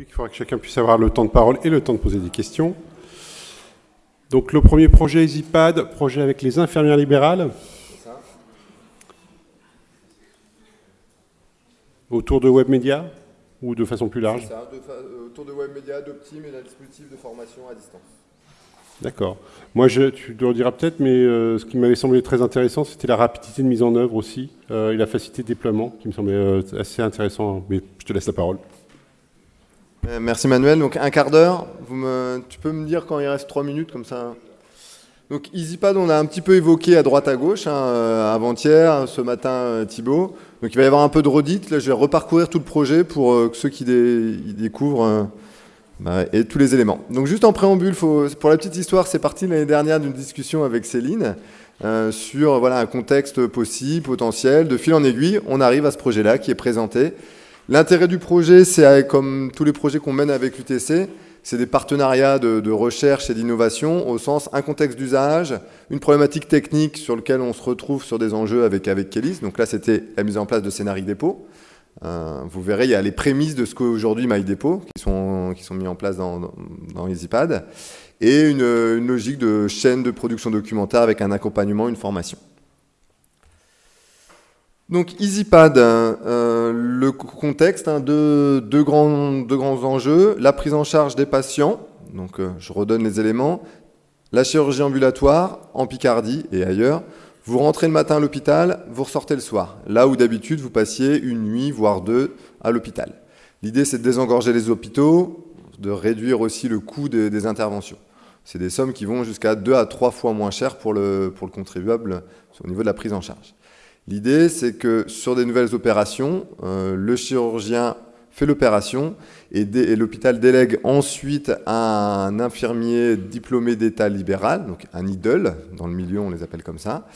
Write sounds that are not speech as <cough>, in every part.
Il faudra que chacun puisse avoir le temps de parole et le temps de poser des questions. Donc le premier projet EasyPad, projet avec les infirmières libérales. Autour de web médias ou de façon plus large? Ça, euh, autour de web médias, d'Optim et d'un dispositif de formation à distance. D'accord. Moi, je, tu le rediras peut-être, mais euh, ce qui m'avait semblé très intéressant, c'était la rapidité de mise en œuvre aussi, euh, et la facilité de déploiement, qui me semblait assez intéressant. Mais je te laisse la parole. Euh, merci Manuel. Donc un quart d'heure. Tu peux me dire quand il reste trois minutes comme ça donc EasyPad, on a un petit peu évoqué à droite à gauche, hein, euh, avant-hier, ce matin euh, Thibaut. Donc il va y avoir un peu de redite. Là, je vais reparcourir tout le projet pour ceux qui découvrent bah, et tous les éléments. Donc juste en préambule, pour la petite histoire, c'est parti l'année dernière d'une discussion avec Céline sur voilà un contexte possible, potentiel. De fil en aiguille, on arrive à ce projet-là qui est présenté. L'intérêt du projet, c'est comme tous les projets qu'on mène avec l'UTC, c'est des partenariats de, recherche et d'innovation au sens un contexte d'usage, une problématique technique sur laquelle on se retrouve sur des enjeux avec, avec. Donc là, c'était la mise en place de scénarii dépôt. Euh, vous verrez, il y a les prémices de ce qu'aujourd'hui MyDepot qui sont, qui sont mis en place dans, dans, EasyPad et une logique de chaîne de production documentaire avec un accompagnement, une formation. Donc EasyPad, euh, le contexte, hein, deux, grands, enjeux, la prise en charge des patients, donc euh, je redonne les éléments, la chirurgie ambulatoire en Picardie et ailleurs, vous rentrez le matin à l'hôpital, vous ressortez le soir, là où d'habitude vous passiez une nuit, voire deux, à l'hôpital. L'idée c'est de désengorger les hôpitaux, de réduire aussi le coût des, interventions. C'est des sommes qui vont jusqu'à deux à trois fois moins cher pour le contribuable au niveau de la prise en charge. L'idée, c'est que sur des nouvelles opérations, euh, le chirurgien fait l'opération et, l'hôpital délègue ensuite à un infirmier diplômé d'état libéral, donc un IDOL, dans le milieu on les appelle comme ça,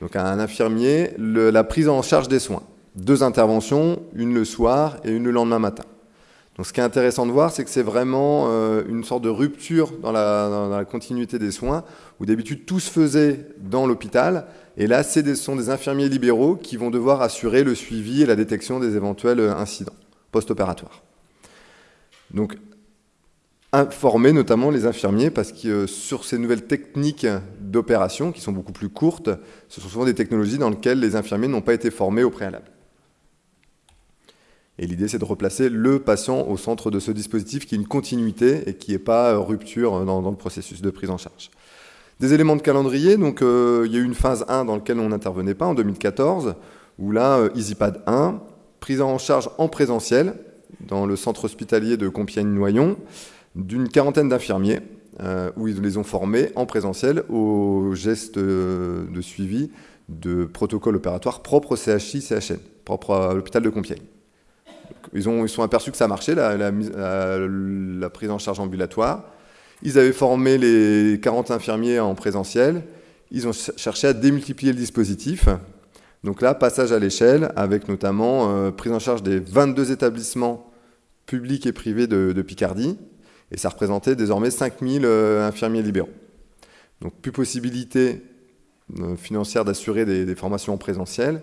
donc à un infirmier, la prise en charge des soins. Deux interventions, une le soir et une le lendemain matin. Donc ce qui est intéressant de voir, c'est que c'est vraiment euh, une sorte de rupture dans la continuité des soins, où d'habitude tout se faisait dans l'hôpital, et là, ce sont des infirmiers libéraux qui vont devoir assurer le suivi et la détection des éventuels euh, incidents post-opératoires. Donc, informer notamment les infirmiers parce que euh, sur ces nouvelles techniques d'opération qui sont beaucoup plus courtes, ce sont souvent des technologies dans lesquelles les infirmiers n'ont pas été formés au préalable. Et l'idée, c'est de replacer le patient au centre de ce dispositif qui est une continuité et qui n'est pas euh, rupture dans, le processus de prise en charge. Des éléments de calendrier, donc euh, il y a eu une phase 1 dans laquelle on n'intervenait pas en 2014, où là, euh, EasyPad 1, prise en charge en présentiel dans le centre hospitalier de Compiègne-Noyon, d'une quarantaine d'infirmiers, euh, où ils les ont formés en présentiel aux gestes de suivi de protocole opératoire propre au CHI, CHN, propre à l'hôpital de Compiègne. Ils, ont, ils sont aperçus que ça marchait, la, prise en charge ambulatoire. Ils avaient formé les 40 infirmiers en présentiel. Ils ont cherché à démultiplier le dispositif. Donc là, passage à l'échelle, avec notamment euh, prise en charge des 22 établissements publics et privés de, Picardie. Et ça représentait désormais 5000 euh, infirmiers libéraux. Donc plus possibilité euh, financière d'assurer des, formations en présentiel.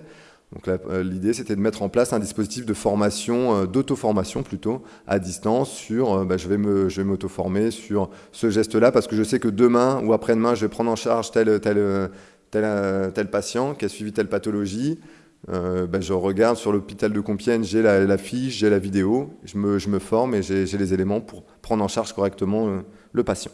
Donc euh, l'idée, c'était de mettre en place un dispositif de formation, euh, d'auto-formation plutôt, à distance sur, euh, bah, je vais m'auto-former sur ce geste-là parce que je sais que demain ou après-demain, je vais prendre en charge tel, tel, tel, tel patient qui a suivi telle pathologie. Bah, je regarde sur l'hôpital de Compiègne, j'ai la, fiche, j'ai la vidéo, je me, je me forme et j'ai les éléments pour prendre en charge correctement le patient.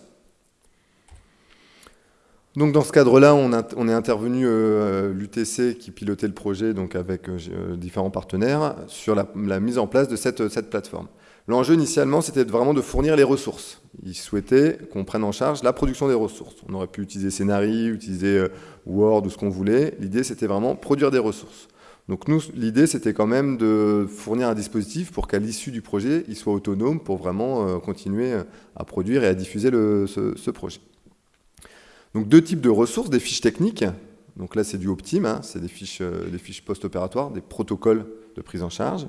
Donc dans ce cadre-là, on, est intervenu euh, l'UTC qui pilotait le projet donc avec euh, euh, différents partenaires sur la, mise en place de cette, plateforme. L'enjeu initialement, c'était vraiment de fournir les ressources. Ils souhaitaient qu'on prenne en charge la production des ressources. On aurait pu utiliser Scénarii, utiliser Word ou ce qu'on voulait. L'idée, c'était vraiment produire des ressources. Donc nous, l'idée, c'était quand même de fournir un dispositif pour qu'à l'issue du projet, il soit autonome pour vraiment continuer à produire et à diffuser ce projet. Donc deux types de ressources, des fiches techniques, donc là c'est du Optim, hein, c'est des fiches, euh, des fiches post-opératoires, des protocoles de prise en charge,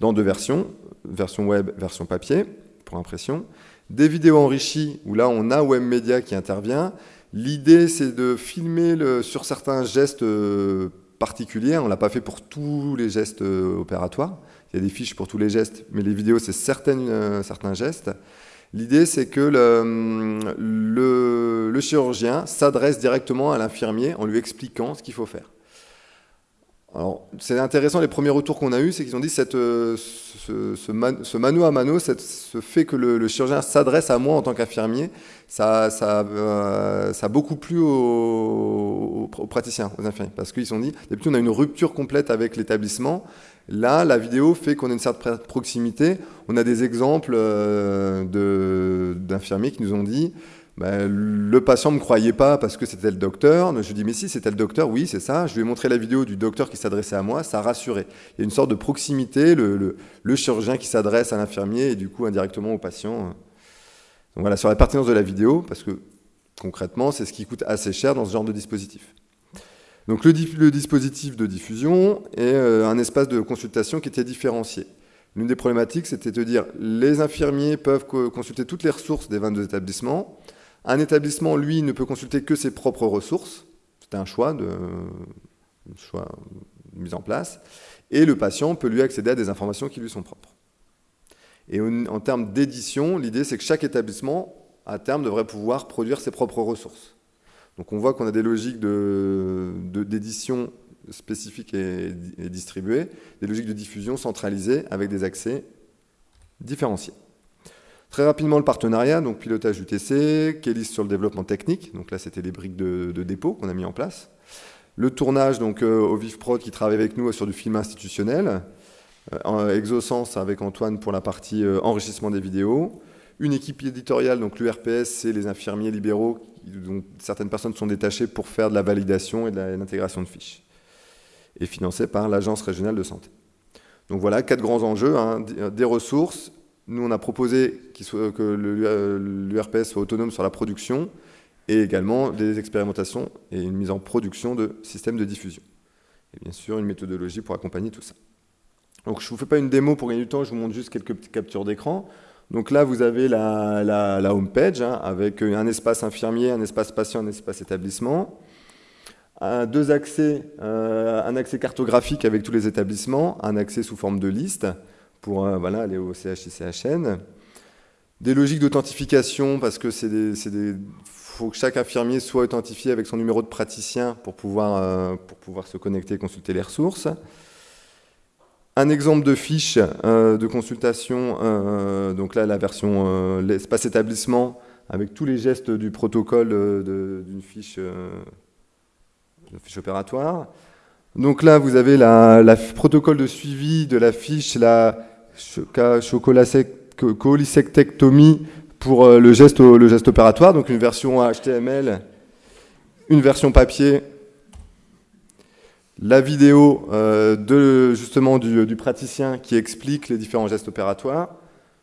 dans deux versions, version web, version papier, pour impression, des vidéos enrichies, où là on a WebMedia qui intervient. L'idée c'est de filmer sur certains gestes euh, particuliers, on ne l'a pas fait pour tous les gestes euh, opératoires, il y a des fiches pour tous les gestes, mais les vidéos, c'est certains gestes. L'idée, c'est que le, chirurgien s'adresse directement à l'infirmier en lui expliquant ce qu'il faut faire. Alors, c'est intéressant, les premiers retours qu'on a eus, c'est qu'ils ont dit cette, ce, mano à mano, ce fait que le, chirurgien s'adresse à moi en tant qu'infirmier, ça, ça, euh, ça, a beaucoup plu aux, praticiens, aux infirmiers, parce qu'ils ont dit, d'habitude on a une rupture complète avec l'établissement, là la vidéo fait qu'on a une certaine proximité, on a des exemples euh, d'infirmiers qui nous ont dit, ben, le patient ne me croyait pas parce que c'était le docteur. Je lui dis, mais si, c'était le docteur, oui, c'est ça. Je lui ai montré la vidéo du docteur qui s'adressait à moi, ça rassurait. Il y a une sorte de proximité, le, chirurgien qui s'adresse à l'infirmier et du coup indirectement au patient. Donc voilà, sur la pertinence de la vidéo, parce que concrètement, c'est ce qui coûte assez cher dans ce genre de dispositif. Donc le, dispositif de diffusion est euh, un espace de consultation qui était différencié. L'une des problématiques, c'était de dire les infirmiers peuvent consulter toutes les ressources des 22 établissements. Un établissement, lui, ne peut consulter que ses propres ressources. C'était un choix de, choix mis en place. Et le patient peut lui accéder à des informations qui lui sont propres. Et en, termes d'édition, l'idée, c'est que chaque établissement, à terme, devrait pouvoir produire ses propres ressources. Donc on voit qu'on a des logiques d'édition de, spécifiques et, distribuées, des logiques de diffusion centralisées avec des accès différenciés. Très rapidement, le partenariat, donc pilotage UTC, Kélis sur le développement technique, donc là c'était les briques de, dépôt qu'on a mis en place. Le tournage donc euh, au VivProd qui travaille avec nous sur du film institutionnel. Euh, avec Antoine pour la partie euh, enrichissement des vidéos. Une équipe éditoriale, donc l'URPS, c'est les infirmiers libéraux dont certaines personnes sont détachées pour faire de la validation et de l'intégration de fiches. Et financé par l'Agence régionale de santé. Donc voilà, quatre grands enjeux, hein, des ressources, nous, on a proposé que l'URPS soit autonome sur la production et également des expérimentations et une mise en production de systèmes de diffusion. Et bien sûr, une méthodologie pour accompagner tout ça. Donc, je ne vous fais pas une démo pour gagner du temps, je vous montre juste quelques petites captures d'écran. Donc là, vous avez la, home page hein, avec un espace infirmier, un espace patient, un espace établissement. deux accès, euh, un accès cartographique avec tous les établissements, un accès sous forme de liste, pour euh, aller au CHICHN. Des logiques d'authentification, parce que faut que chaque infirmier soit authentifié avec son numéro de praticien euh, pour pouvoir se connecter et consulter les ressources. Un exemple de fiche euh, de consultation, donc là la version l'espace établissement avec tous les gestes du protocole d'une fiche, opératoire. Donc là, vous avez le protocole de suivi de la fiche, la cholicectectomie pour euh, le geste opératoire, donc une version HTML, une version papier, la vidéo euh, de, justement du, praticien qui explique les différents gestes opératoires,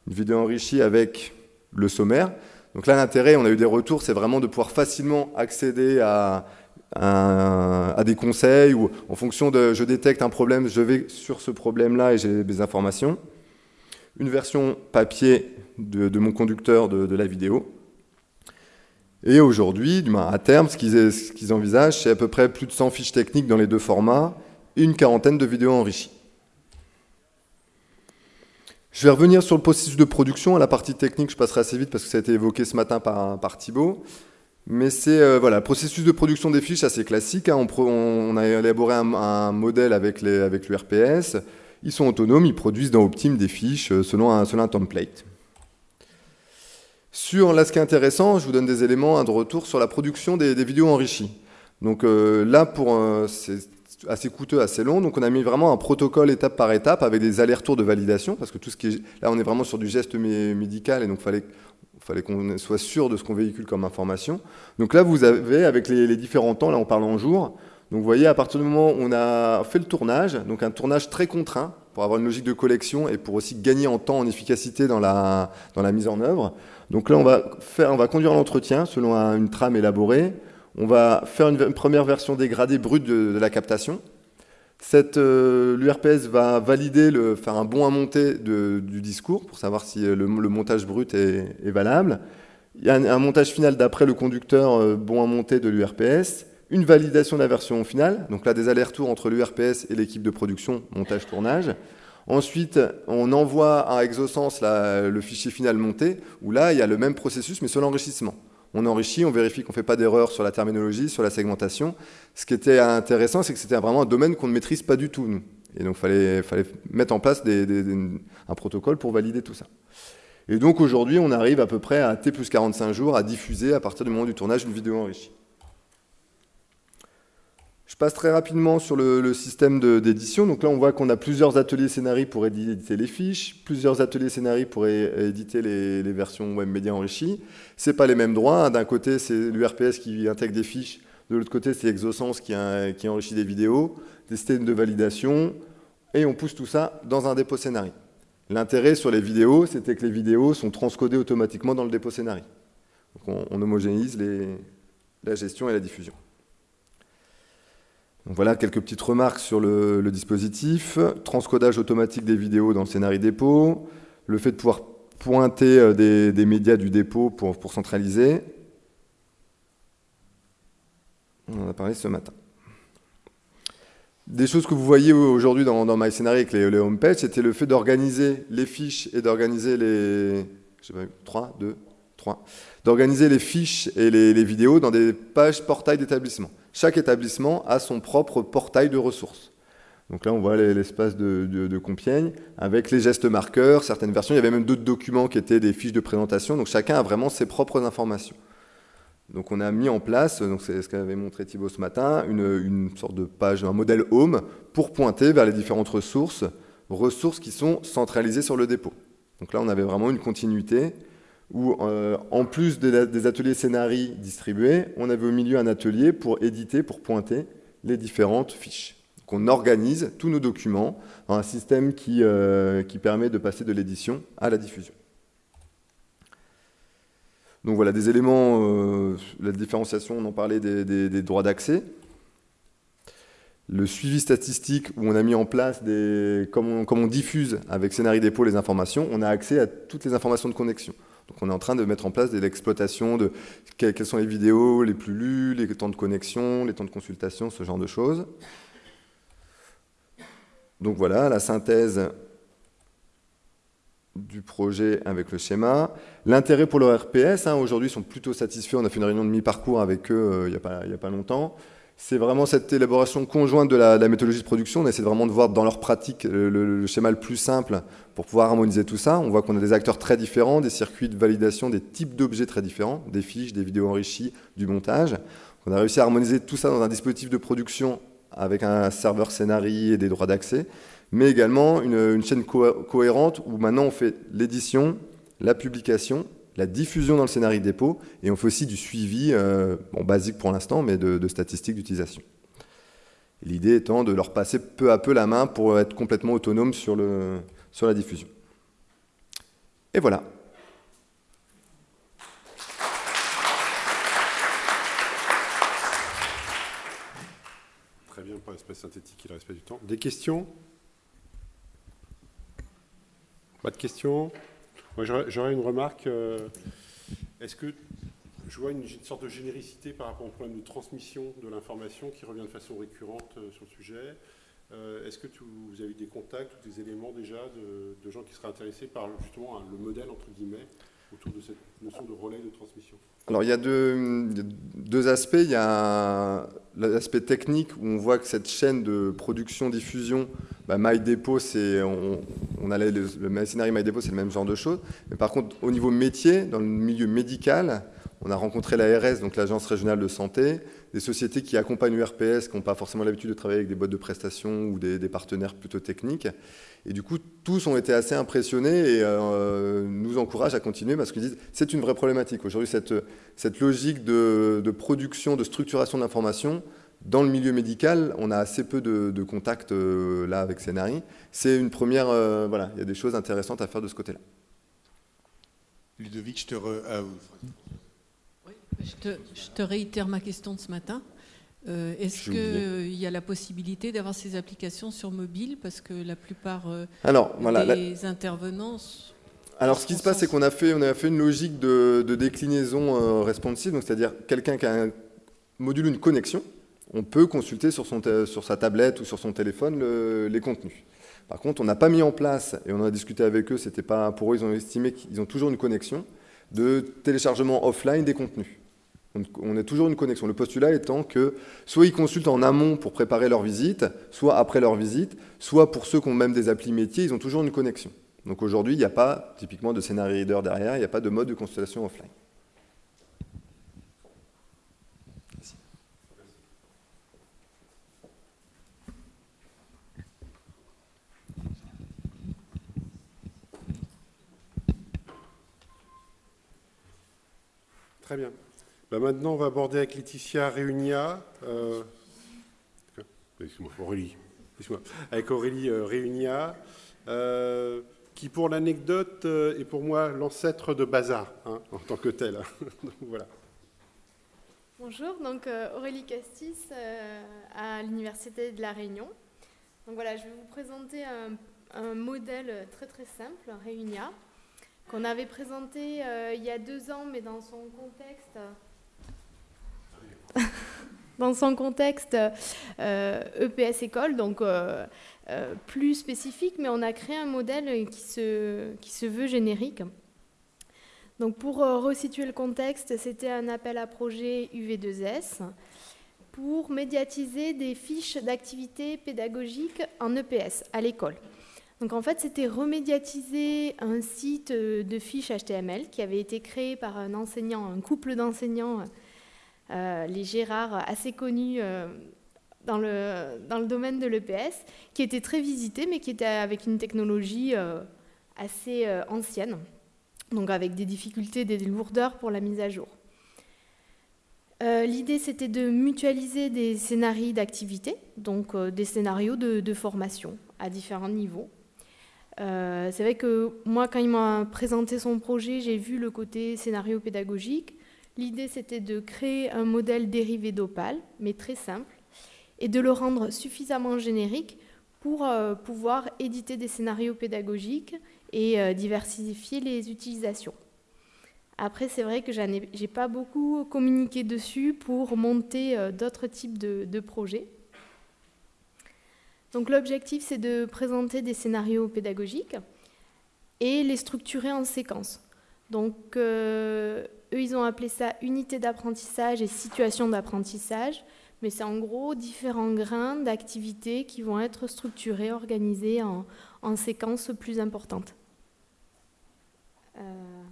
une vidéo enrichie avec le sommaire. Donc là, l'intérêt, on a eu des retours, c'est vraiment de pouvoir facilement accéder à, des conseils ou en fonction de je détecte un problème, je vais sur ce problème-là et j'ai des informations une version papier de, mon conducteur de, la vidéo. Et aujourd'hui, à terme, ce qu'ils envisagent, c'est à peu près plus de 100 fiches techniques dans les deux formats et une quarantaine de vidéos enrichies. Je vais revenir sur le processus de production. À la partie technique, je passerai assez vite parce que ça a été évoqué ce matin par, par Thibault. Mais c'est euh, voilà, le processus de production des fiches assez classique. Hein. On, a élaboré un, modèle avec l'URPS. Ils sont autonomes, ils produisent dans Optime des fiches euh, selon selon un template. Sur là, ce qui est intéressant, je vous donne des éléments de retour sur la production des, vidéos enrichies. Donc euh, là, pour c'est assez coûteux, assez long. Donc on a mis vraiment un protocole étape par étape avec des allers-retours de validation parce que tout ce qui est là, on est vraiment sur du geste médical et donc fallait fallait qu'on soit sûr de ce qu'on véhicule comme information. Donc là, vous avez avec les, les différents temps, là on parle en jours, donc vous voyez, à partir du moment où on a fait le tournage, donc un tournage très contraint, pour avoir une logique de collection et pour aussi gagner en temps, en efficacité dans la, dans la mise en œuvre. Donc là, on va, faire, on va conduire l'entretien selon une trame élaborée. On va faire une, première version dégradée brute de, la captation. Euh, L'URPS va valider, le, faire un bon à monter du discours pour savoir si le, montage brut est, valable. Il y a un, montage final d'après le conducteur euh, bon à monter de l'URPS une validation de la version finale, donc là des allers-retours entre l'URPS et l'équipe de production, montage-tournage. Ensuite, on envoie à Exosens le fichier final monté, où là, il y a le même processus, mais sur l'enrichissement. On enrichit, on vérifie qu'on ne fait pas d'erreur sur la terminologie, sur la segmentation. Ce qui était intéressant, c'est que c'était vraiment un domaine qu'on ne maîtrise pas du tout, nous. Et donc, il fallait, fallait, mettre en place un protocole pour valider tout ça. Et donc, aujourd'hui, on arrive à peu près à T plus 45 jours à diffuser, à partir du moment du tournage, une vidéo enrichie. Je passe très rapidement sur le, système d'édition. Donc là, on voit qu'on a plusieurs ateliers scénarii pour éditer les fiches, plusieurs ateliers scénarii pour éditer les, versions web média enrichies. Ce pas les mêmes droits. D'un côté, c'est l'URPS qui intègre des fiches. De l'autre côté, c'est Exosens qui, qui enrichit des vidéos, des systèmes de validation. Et on pousse tout ça dans un dépôt scénarii. L'intérêt sur les vidéos, c'était que les vidéos sont transcodées automatiquement dans le dépôt scénarii. Donc on, homogénise la gestion et la diffusion voilà quelques petites remarques sur le, dispositif. Transcodage automatique des vidéos dans le scénario dépôt. Le fait de pouvoir pointer euh, des, médias du dépôt pour, centraliser. On en a parlé ce matin. Des choses que vous voyez aujourd'hui dans, dans avec les, homepages, c'était le fait d'organiser les fiches et d'organiser les... Je sais pas, 3, 2, 3. D'organiser les fiches et les vidéos dans des pages portail d'établissement. Chaque établissement a son propre portail de ressources. Donc là, on voit l'espace de, Compiègne avec les gestes marqueurs, certaines versions. Il y avait même d'autres documents qui étaient des fiches de présentation. Donc chacun a vraiment ses propres informations. Donc on a mis en place, c'est ce qu'avait montré Thibault ce matin, une, sorte de page, un modèle home pour pointer vers les différentes ressources, ressources qui sont centralisées sur le dépôt. Donc là, on avait vraiment une continuité où, euh, en plus des, ateliers scénarii distribués, on avait au milieu un atelier pour éditer, pour pointer les différentes fiches. Donc on organise tous nos documents dans un système qui, euh, permet de passer de l'édition à la diffusion. Donc voilà, des éléments, euh, la différenciation, on en parlait des, droits d'accès. Le suivi statistique, où on a mis en place, des, comme on diffuse avec Scénarii Dépôt les informations, on a accès à toutes les informations de connexion. Donc on est en train de mettre en place de l'exploitation de quelles sont les vidéos les plus lues, les temps de connexion, les temps de consultation, ce genre de choses. Donc voilà, la synthèse du projet avec le schéma. L'intérêt pour le RPS, hein, aujourd'hui, ils sont plutôt satisfaits. On a fait une réunion de mi-parcours avec eux euh, il n'y a, pas longtemps c'est vraiment cette élaboration conjointe de la, méthodologie de production. On essaie vraiment de voir dans leur pratique le, schéma le plus simple pour pouvoir harmoniser tout ça. On voit qu'on a des acteurs très différents, des circuits de validation, des types d'objets très différents, des fiches, des vidéos enrichies, du montage. On a réussi à harmoniser tout ça dans un dispositif de production avec un serveur scénarii et des droits d'accès, mais également une, chaîne cohérente où maintenant on fait l'édition, la publication la diffusion dans le scénario dépôt, et on fait aussi du suivi, euh, basique pour l'instant, mais de, statistiques d'utilisation. L'idée étant de leur passer peu à peu la main pour être complètement autonome sur, sur la diffusion. Et voilà. Très bien pour l'espace synthétique et le respect du temps. Des questions? Pas de questions? J'aurais une remarque. Euh, est-ce que je vois une, sorte de généricité par rapport au problème de transmission de l'information qui revient de façon récurrente euh, sur le sujet? Euh, Est-ce que vous avez des contacts ou des éléments déjà de, gens qui seraient intéressés par justement le modèle, entre guillemets, autour de cette notion de relais de transmission alors il y a deux, aspects. Il y a l'aspect technique où on voit que cette chaîne de production-diffusion, bah, MyDepot, on, on le scénario MyDepot, c'est le même genre de choses. Mais par contre, au niveau métier, dans le milieu médical, on a rencontré l'ARS, donc l'Agence régionale de santé, des sociétés qui accompagnent l'URPS, qui n'ont pas forcément l'habitude de travailler avec des boîtes de prestations ou des, partenaires plutôt techniques. Et du coup, tous ont été assez impressionnés et euh, nous encouragent à continuer parce qu'ils disent c'est une vraie problématique. Aujourd'hui, cette, cette logique de, production, de structuration de l'information, dans le milieu médical, on a assez peu de, contacts euh, là avec Scénari. C'est une première, euh, voilà, il y a des choses intéressantes à faire de ce côté-là. Ludovic, je te re... Je te, réitère ma question de ce matin. Euh, est-ce qu'il y a la possibilité d'avoir ces applications sur mobile? Parce que la plupart euh, des intervenants... Alors, ce qui se passe, c'est qu'on a fait, on a fait une logique de, déclinaison euh, responsive, c'est-à-dire quelqu'un qui a un module, une connexion, on peut consulter sur, son sur sa tablette ou sur son téléphone les contenus. Par contre, on n'a pas mis en place, et on a discuté avec eux, c'était pas pour eux, ils ont estimé qu'ils ont toujours une connexion de téléchargement offline des contenus. On a toujours une connexion. Le postulat étant que soit ils consultent en amont pour préparer leur visite, soit après leur visite, soit pour ceux qui ont même des applis métiers, ils ont toujours une connexion. Donc aujourd'hui, il n'y a pas typiquement de scénario reader derrière, il n'y a pas de mode de consultation offline. Très bien. Bah, maintenant, on va aborder avec Laetitia Réunia, euh, Aurélie, avec Aurélie euh, Réunia, euh, qui pour l'anecdote est pour moi l'ancêtre de Bazar, hein, en tant que tel. <laughs> voilà. Bonjour, donc Aurélie Castis à l'Université de La Réunion. Donc voilà, je vais vous présenter un modèle très très simple, Réunia, qu'on avait présenté il y a deux ans, mais dans son contexte <laughs> dans son contexte EPS euh, e école, donc euh, euh, plus spécifique, mais on a créé un modèle qui se, qui se veut générique. Donc pour resituer le contexte, c'était un appel à projet UV2S pour médiatiser des fiches d'activité pédagogique en EPS à l'école. Donc en fait, c'était remédiatiser un site de fiches HTML qui avait été créé par un couple d'enseignants les Gérard assez connus euh, dans, le, dans le domaine de l'EPS, qui était très visité, mais qui était avec une technologie euh, assez ancienne, donc avec des difficultés, des lourdeurs pour la mise à jour. L'idée, c'était de mutualiser des scénarios d'activité, donc des scénarios de, formation à différents niveaux. c'est vrai que moi, quand il m'a présenté son projet, j'ai vu le côté scénario pédagogique, L'idée, c'était de créer un modèle dérivé d'Opal, mais très simple, et de le rendre suffisamment générique pour euh, pouvoir éditer des scénarios pédagogiques et euh, diversifier les utilisations. Après, c'est vrai que je n'ai pas beaucoup communiqué dessus pour monter euh, d'autres types de, projets. Donc l'objectif, c'est de présenter des scénarios pédagogiques et les structurer en séquence. Donc eux, ils ont appelé ça unité d'apprentissage et situation d'apprentissage, mais c'est en gros différents grains d'activités qui vont être structurés, organisés en, en séquences plus importantes. Euh,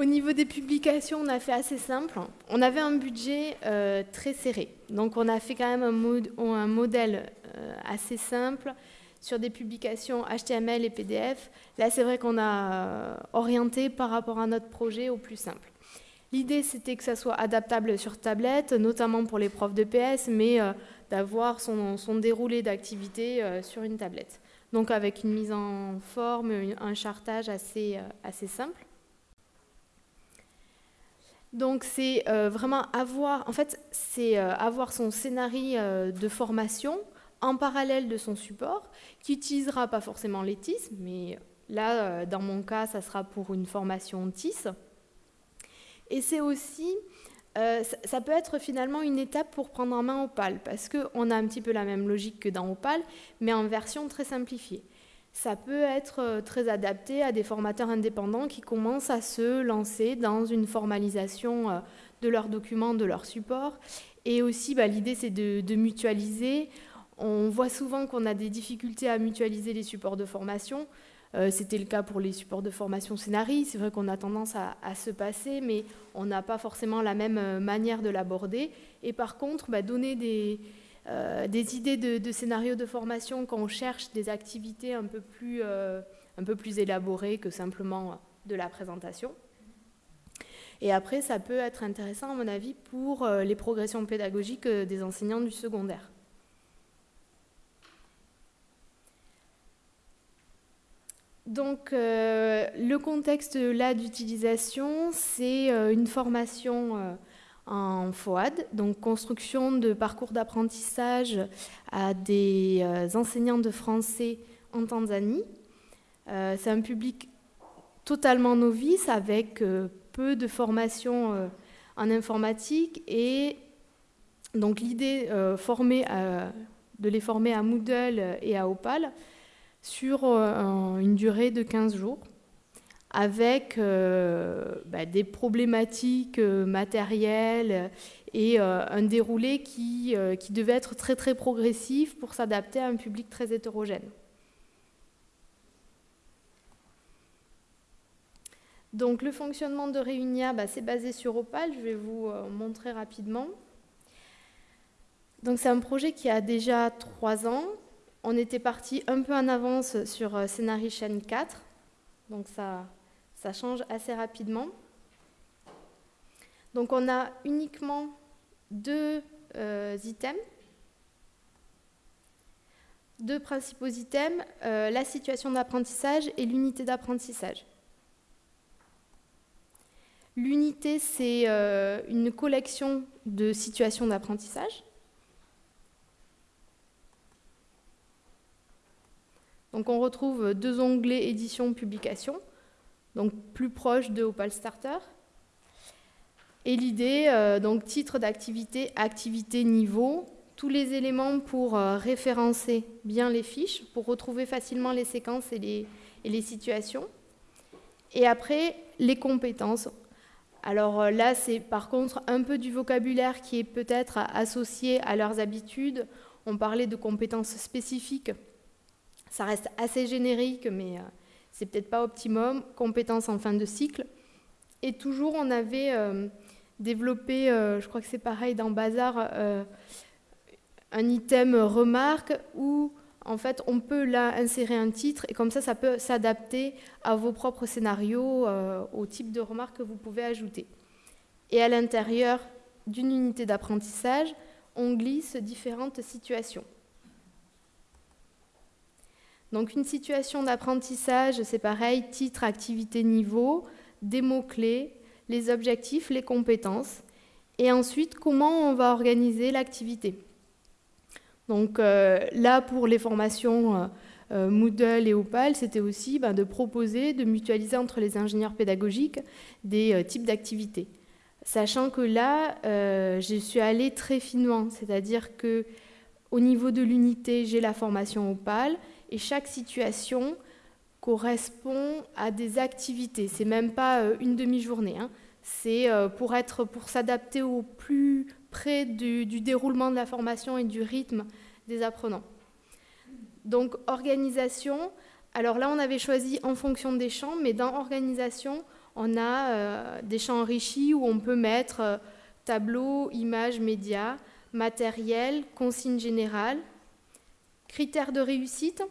Au niveau des publications, on a fait assez simple. On avait un budget euh, très serré. Donc on a fait quand même un, modèle euh, assez simple sur des publications HTML et PDF. Là, c'est vrai qu'on a euh, orienté par rapport à notre projet au plus simple. L'idée, c'était que ça soit adaptable sur tablette, notamment pour les profs de PS, mais d'avoir son, son, déroulé d'activité sur une tablette. Donc avec une mise en forme, un chartage assez, assez simple. Donc c'est euh, vraiment avoir, en fait, c'est euh, avoir son scénario euh, de formation en parallèle de son support, qui utilisera pas forcément les TIS, mais là, dans mon cas, ça sera pour une formation TIS. Et c'est aussi, ça peut être finalement une étape pour prendre en main Opal, parce qu'on a un petit peu la même logique que dans Opal, mais en version très simplifiée ça peut être euh, très adapté à des formateurs indépendants qui commencent à se lancer dans une formalisation euh, de leurs documents, de leurs supports. Et aussi, bah, l'idée, c'est de, mutualiser. On voit souvent qu'on a des difficultés à mutualiser les supports de formation. Euh, c'était le cas pour les supports de formation scénarii. C'est vrai qu'on a tendance à, se passer, mais on n'a pas forcément la même manière de l'aborder. Et par contre, bah, donner des, euh, des idées de, scénarios de formation quand on cherche des activités un peu plus, euh, un peu plus élaborées que simplement de la présentation. Et après, ça peut être intéressant, à mon avis, pour euh, les progressions pédagogiques des enseignants du secondaire. Donc, le contexte là d'utilisation, c'est une formation en FOAD, donc construction de parcours d'apprentissage à des enseignants de français en Tanzanie. C'est un public totalement novice avec peu de formation en informatique et donc l'idée euh, de les former à Moodle et à Opal sur euh, une durée de 15 jours avec euh, bah, des problématiques matérielles et un déroulé qui, qui devait être très très progressif pour s'adapter à un public très hétérogène. Donc le fonctionnement de Réunia, bah, c'est basé sur Opal, je vais vous montrer rapidement. Donc c'est un projet qui a déjà trois ans. On était parti un peu en avance sur euh, Scénarii Chaîne 4, donc ça, change assez rapidement. Donc on a uniquement deux euh, items, deux principaux items, euh, la situation d'apprentissage et l'unité d'apprentissage. L'unité, c'est une collection de situations d'apprentissage. Donc on retrouve deux onglets édition, publication, donc plus proche de Opal Starter. Et l'idée, euh, donc titre d'activité, activité, niveau, tous les éléments pour euh, référencer bien les fiches, pour retrouver facilement les séquences et les, situations. Et après, les compétences. Alors euh, là, c'est par contre un peu du vocabulaire qui est peut-être associé à leurs habitudes. On parlait de compétences spécifiques ça reste assez générique, mais euh, c'est peut-être pas optimum. Compétences en fin de cycle. Et toujours, on avait euh, développé, euh, je crois que c'est pareil dans Bazar, un item remarque où en fait, on peut là insérer un titre et comme ça, ça peut s'adapter à vos propres scénarios, au type de remarque que vous pouvez ajouter. Et à l'intérieur d'une unité d'apprentissage, on glisse différentes situations. Donc une situation d'apprentissage, c'est pareil, titre, activité, niveau, des mots-clés, les objectifs, les compétences, et ensuite comment on va organiser l'activité. Donc euh, là, pour les formations euh, euh, Moodle et Opal, c'était aussi ben, de proposer, de mutualiser entre les ingénieurs pédagogiques des types d'activités. Sachant que là, je suis allée très finement, c'est-à-dire que au niveau de l'unité, j'ai la formation Opal, et chaque situation correspond à des activités. C'est même pas euh, une demi-journée. Hein. C'est euh, pour être, pour s'adapter au plus près du, déroulement de la formation et du rythme des apprenants. Donc organisation. Alors là, on avait choisi en fonction des champs, mais dans organisation, on a euh, des champs enrichis où on peut mettre tableau, images, médias, matériel, consignes générales, critères de réussite.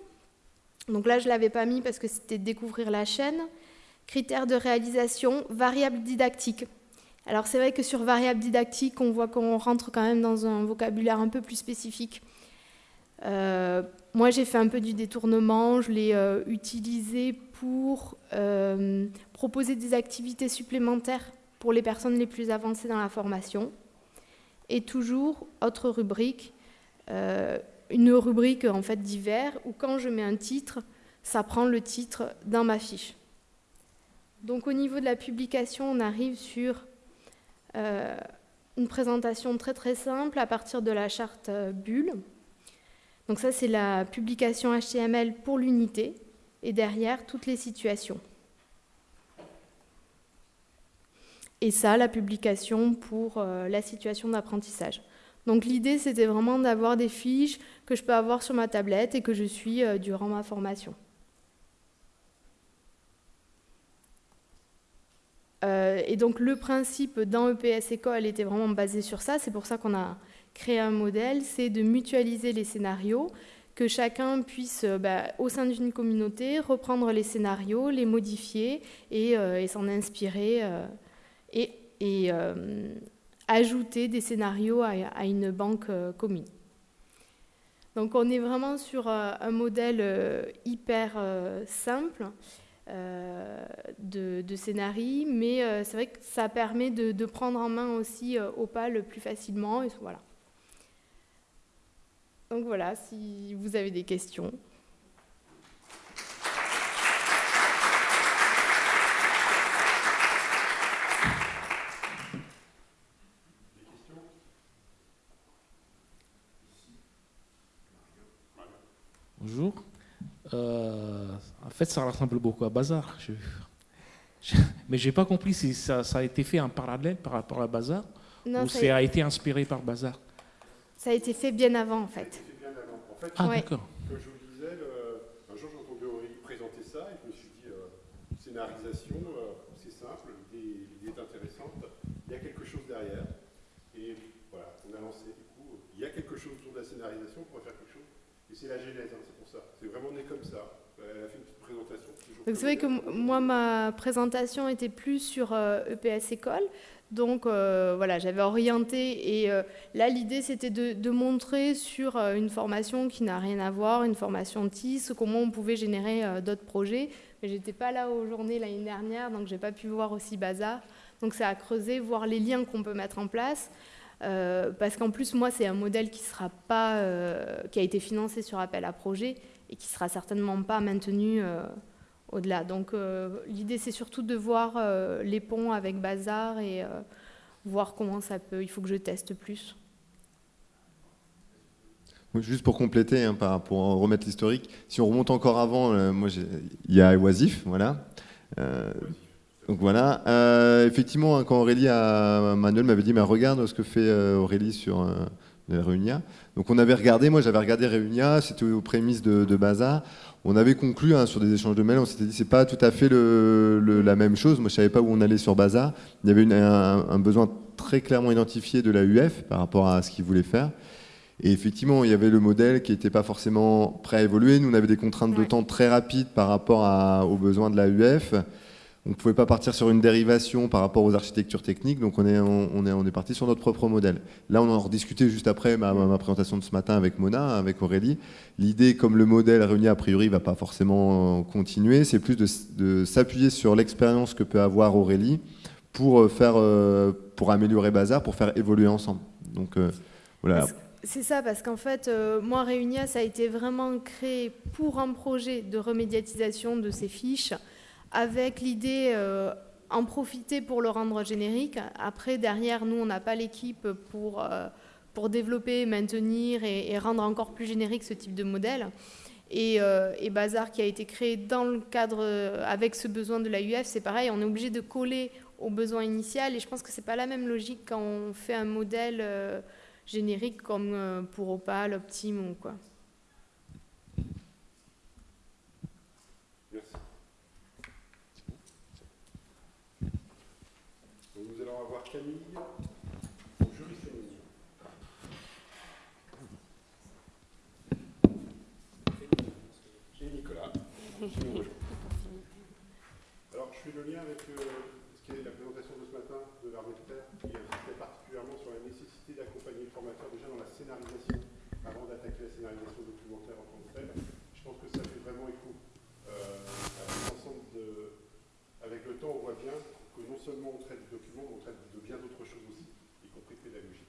Donc là, je ne l'avais pas mis parce que c'était découvrir la chaîne. Critères de réalisation, variables didactiques. Alors c'est vrai que sur variables didactiques, on voit qu'on rentre quand même dans un vocabulaire un peu plus spécifique. Euh, moi, j'ai fait un peu du détournement, je l'ai euh, utilisé pour euh, proposer des activités supplémentaires pour les personnes les plus avancées dans la formation. Et toujours, autre rubrique, une rubrique en fait divers où quand je mets un titre, ça prend le titre dans ma fiche. Donc au niveau de la publication, on arrive sur euh, une présentation très très simple à partir de la charte euh, bulle. Donc ça c'est la publication HTML pour l'unité et derrière toutes les situations. Et ça, la publication pour euh, la situation d'apprentissage. Donc l'idée, c'était vraiment d'avoir des fiches que je peux avoir sur ma tablette et que je suis euh, durant ma formation. Euh, et donc le principe dans EPS École était vraiment basé sur ça. C'est pour ça qu'on a créé un modèle, c'est de mutualiser les scénarios, que chacun puisse, bah, au sein d'une communauté, reprendre les scénarios, les modifier et, s'en inspirer. Et, et ajouter des scénarios à, une banque euh, commune. Donc on est vraiment sur euh, un modèle euh, hyper simple. de, de scénarii, mais c'est vrai que ça permet de, prendre en main aussi Opal plus facilement. Et voilà. Donc voilà, si vous avez des questions. Bonjour. Euh, en fait, ça ressemble beaucoup à Bazar. mais je n'ai pas compris si ça, a été fait en parallèle par rapport à Bazar ou ça a été inspiré par Bazar. Ça a été fait bien avant, en fait. ah, d'accord. Comme je vous le disais, un jour j'ai entendu Aurélie présenter ça et je me suis dit, euh, scénarisation, euh, c'est simple, l'idée est intéressante, il y a quelque chose derrière. Et voilà, on a lancé, du coup, il y a quelque chose autour de la scénarisation, on pourrait faire quelque chose. Et c'est la genèse, hein, c'est pour ça. C'est vraiment né comme ça. Elle a fait une petite présentation. Donc c'est vrai que moi, ma présentation était plus sur EPS euh, e École. Donc euh, voilà, j'avais orienté et euh, là l'idée c'était de, montrer sur euh, une formation qui n'a rien à voir, une formation TIS, comment on pouvait générer d'autres projets. Mais j'étais pas là aux journées l'année dernière, donc j'ai pas pu voir aussi Bazar. Donc ça a creusé, voir les liens qu'on peut mettre en place. parce qu'en plus moi c'est un modèle qui sera pas, qui a été financé sur appel à projet et qui sera certainement pas maintenu au-delà. Donc euh, l'idée c'est surtout de voir euh, les ponts avec Bazar et euh, voir comment ça peut. Il faut que je teste plus. Juste pour compléter, hein, pour remettre l'historique, si on remonte encore avant, moi il y a Oisif, voilà. donc voilà. effectivement, hein, quand Aurélie a, Manuel m'avait dit, mais regarde ce que fait Aurélie sur Donc on avait regardé, moi j'avais regardé Réunia, c'était aux prémices de, de Bazar on avait conclu hein, sur des échanges de mails, on s'était dit c'est pas tout à fait la même chose. Moi, je savais pas où on allait sur Baza. Il y avait un, besoin très clairement identifié de la UF par rapport à ce qu'ils voulaient faire. Et effectivement, il y avait le modèle qui n'était pas forcément prêt à évoluer. Nous, on avait des contraintes de temps très rapides par rapport aux besoins de la UF. On ne pouvait pas partir sur une dérivation par rapport aux architectures techniques, donc on est, on, est, on est parti sur notre propre modèle. Là, on en rediscutait juste après ma, présentation de ce matin avec Mona, avec Aurélie. L'idée, comme le modèle réuni a priori ne va pas forcément continuer, c'est plus de, s'appuyer sur l'expérience que peut avoir Aurélie pour, euh, faire, euh, pour améliorer Bazar, pour faire évoluer ensemble. Donc euh, voilà. C'est ça, parce qu'en fait, moi, Réunia, ça a été vraiment créé pour un projet de remédiatisation de ces fiches avec l'idée euh, en profiter pour le rendre générique. Après, derrière, nous, on n'a pas l'équipe pour, euh, pour développer, maintenir et, rendre encore plus générique ce type de modèle. Et, euh, Bazar, qui a été créé dans le cadre, avec ce besoin de la UF, c'est pareil, on est obligé de coller au besoin initial. Et je pense que ce n'est pas la même logique quand on fait un modèle générique comme pour Opal, Optim ou quoi. Camille, juriste féminine. Et Nicolas, qui nous rejoint. Alors, je fais le lien avec euh, ce qui est la présentation de ce matin de l'armée de terre, qui insistait particulièrement sur la nécessité d'accompagner le formateur déjà dans la scénarisation, avant d'attaquer la scénarisation documentaire en tant que telle. Je pense que ça fait vraiment écho euh, à l'ensemble de... Avec le temps, on voit bien que non seulement on traite du document, mais on traite de bien d'autres choses aussi, y compris pédagogique.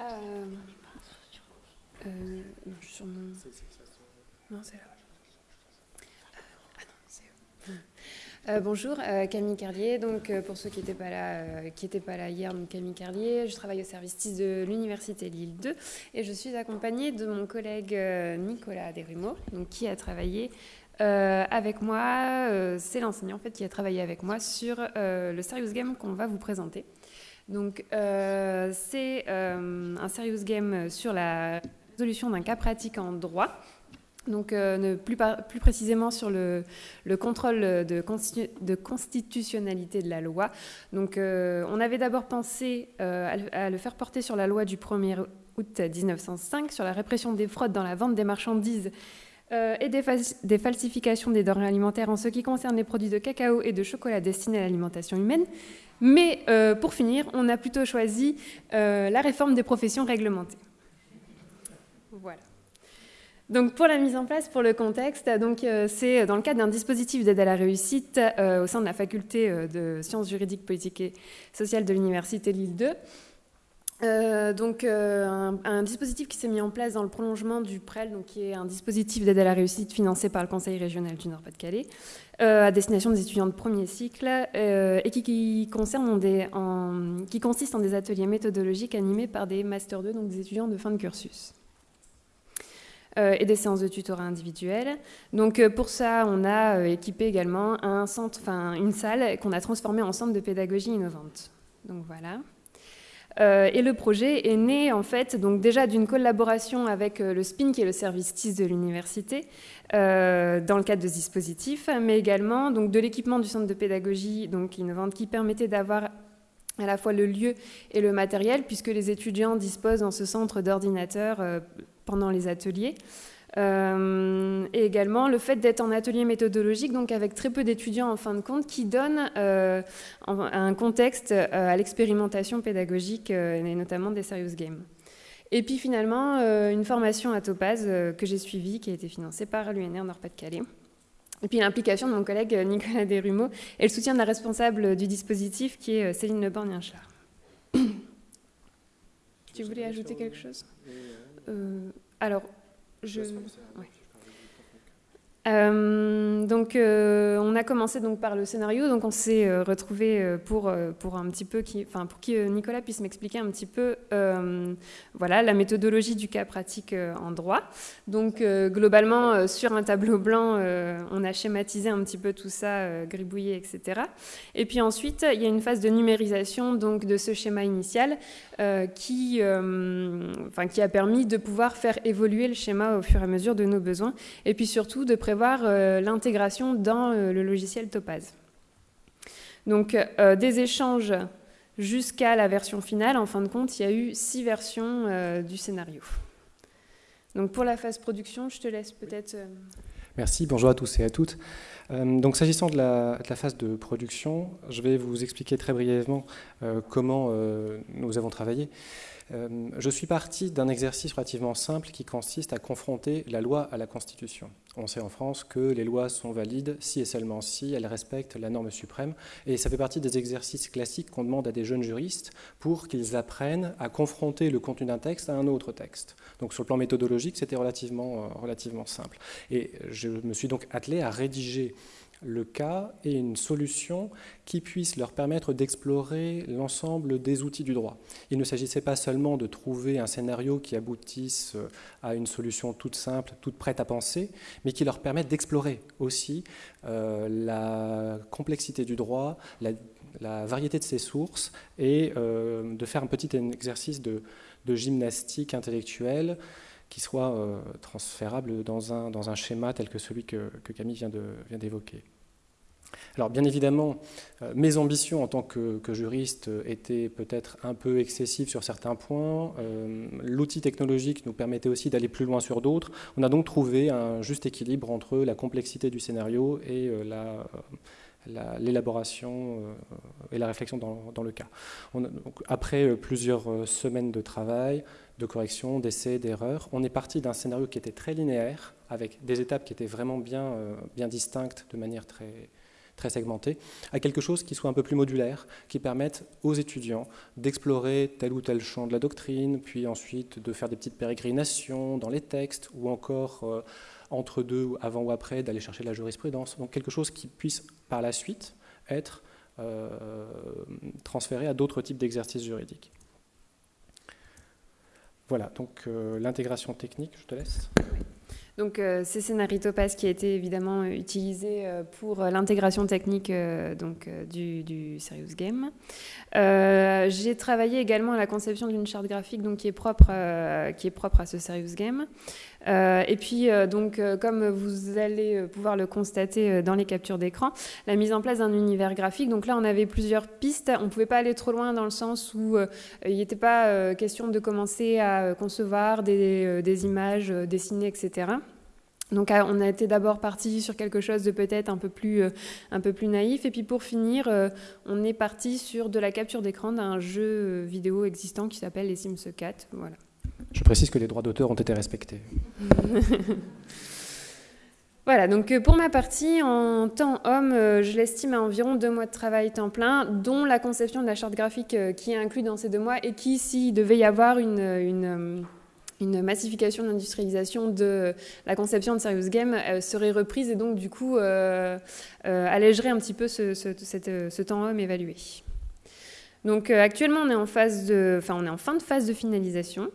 Euh, euh, sur mon... Non, c'est là. Euh, bonjour, euh, Camille Carlier. Donc, euh, pour ceux qui n'étaient pas là, pas là hier, donc Camille Carlier. Je travaille au service TIS de l'université Lille 2 et je suis accompagnée de mon collègue Nicolas Desrumeaux, donc qui a travaillé avec moi. C'est l'enseignant en fait qui a travaillé avec moi sur le serious game qu'on va vous présenter. Donc, c'est un serious game sur la résolution d'un cas pratique en droit donc, euh, plus, précisément sur le, contrôle de, de, constitutionnalité de la loi. Donc, euh, on avait d'abord pensé euh, à, le, faire porter sur la loi du 1er août 1905 sur la répression des fraudes dans la vente des marchandises et des, des, falsifications des denrées alimentaires en ce qui concerne les produits de cacao et de chocolat destinés à l'alimentation humaine. Mais pour finir, on a plutôt choisi la réforme des professions réglementées. Voilà. Donc pour la mise en place, pour le contexte, donc c'est dans le cadre d'un dispositif d'aide à la réussite au sein de la faculté de sciences juridiques, politiques et sociales de l'université Lille 2. Euh, donc euh, un, dispositif qui s'est mis en place dans le prolongement du PREL, donc qui est un dispositif d'aide à la réussite financé par le Conseil régional du Nord-Pas-de-Calais, euh, à destination des étudiants de premier cycle, et qui, qui consiste en des ateliers méthodologiques animés par des Master 2, donc des étudiants de fin de cursus. Et des séances de tutorat individuelles. Donc pour ça, on a équipé également un centre, enfin une salle qu'on a transformée en centre de pédagogie innovante. Donc voilà. Euh, et le projet est né en fait donc déjà d'une collaboration avec euh, le SPIN qui est le service TIS de l'université euh, dans le cadre de ce dispositif, mais également donc de l'équipement du centre de pédagogie donc innovante qui permettait d'avoir à la fois le lieu et le matériel puisque les étudiants disposent dans ce centre d'ordinateurs pendant les ateliers. Euh, et également le fait d'être en atelier méthodologique, donc avec très peu d'étudiants en fin de compte, qui donne euh, un contexte euh, à l'expérimentation pédagogique et notamment des serious games. Et puis finalement, une formation à Topaz que j'ai suivie, qui a été financée par l'UNR Nord-Pas-de-Calais. Et puis l'implication de mon collègue Nicolas Desrumeaux et le soutien de la responsable du dispositif qui est Céline Leborn-Yinchard. tu voulais ajouter quelque chose? Alors, je... Euh, donc, euh, on a commencé donc par le scénario. Donc, on s'est euh, retrouvé pour pour un petit peu enfin pour qui Nicolas puisse m'expliquer un petit peu, voilà, la méthodologie du cas pratique en droit. Donc, globalement, sur un tableau blanc, on a schématisé un petit peu tout ça, gribouillé, etc. Et puis ensuite, il y a une phase de numérisation donc de ce schéma initial qui, enfin, qui a permis de pouvoir faire évoluer le schéma au fur et à mesure de nos besoins. Et puis surtout de prévoir euh, l'intégration dans euh, le logiciel Topaz. Donc euh, des échanges jusqu'à la version finale, en fin de compte, il y a eu six versions du scénario. Donc pour la phase production, je te laisse peut-être... Merci, bonjour à tous et à toutes. donc s'agissant de, la, phase de production, je vais vous expliquer très brièvement comment nous avons travaillé. Euh, je suis parti d'un exercice relativement simple qui consiste à confronter la loi à la Constitution. On sait en France que les lois sont valides si et seulement si elles respectent la norme suprême, et ça fait partie des exercices classiques qu'on demande à des jeunes juristes pour qu'ils apprennent à confronter le contenu d'un texte à un autre texte. Donc sur le plan méthodologique, c'était relativement, euh, relativement simple. Et je me suis donc attelé à rédiger le cas et une solution qui puisse leur permettre d'explorer l'ensemble des outils du droit. Il ne s'agissait pas seulement de trouver un scénario qui aboutisse euh, à une solution toute simple, toute prête à penser, mais qui leur permette d'explorer aussi euh, la complexité du droit, la, variété de ses sources et euh, de faire un petit exercice de, gymnastique intellectuelle qui soit transférable dans un, dans un schéma tel que celui que, Camille vient d'évoquer. Alors bien évidemment, euh, mes ambitions en tant que, juriste étaient peut-être un peu excessives sur certains points. Euh, l'outil technologique nous permettait aussi d'aller plus loin sur d'autres. On a donc trouvé un juste équilibre entre la complexité du scénario et euh, l'élaboration et la réflexion dans, le cas. après plusieurs semaines de travail, de correction, d'essais, d'erreurs, on est parti d'un scénario qui était très linéaire, avec des étapes qui étaient vraiment bien, bien distinctes de manière très, très segmenté, à quelque chose qui soit un peu plus modulaire, qui permette aux étudiants d'explorer tel ou tel champ de la doctrine, puis ensuite de faire des petites pérégrinations dans les textes, ou encore euh, entre deux, avant ou après, d'aller chercher la jurisprudence. Donc quelque chose qui puisse par la suite être euh, transféré à d'autres types d'exercices juridiques. Voilà, donc euh, l'intégration technique, je te laisse. Donc euh, c'est Scénario Topaz qui a été évidemment euh, utilisé euh, pour l'intégration technique donc, du, Serious Game. J'ai travaillé également à la conception d'une charte graphique donc, qui, est propre, qui est propre à ce Serious Game. et puis, donc, comme vous allez pouvoir le constater dans les captures d'écran, la mise en place d'un univers graphique. Donc là, on avait plusieurs pistes. On ne pouvait pas aller trop loin dans le sens où il n'était pas question de commencer à concevoir des, des images dessinées, etc. Donc on a été d'abord parti sur quelque chose de peut-être un peu plus euh, un peu plus naïf et puis pour finir euh, on est parti sur de la capture d'écran d'un jeu vidéo existant qui s'appelle les Sims 4 voilà. Je précise que les droits d'auteur ont été respectés. <laughs> Voilà, donc euh, pour ma partie, en temps homme, euh, je l'estime à environ deux mois de travail temps plein, dont la conception de la charte graphique euh, qui est inclue dans ces deux mois et qui, s'il devait y avoir une, une, massification de l'industrialisation de la conception de Serious Game, serait reprise et donc du coup allégerait un petit peu ce, temps homme évalué. Donc actuellement, on est, en fin de phase de finalisation.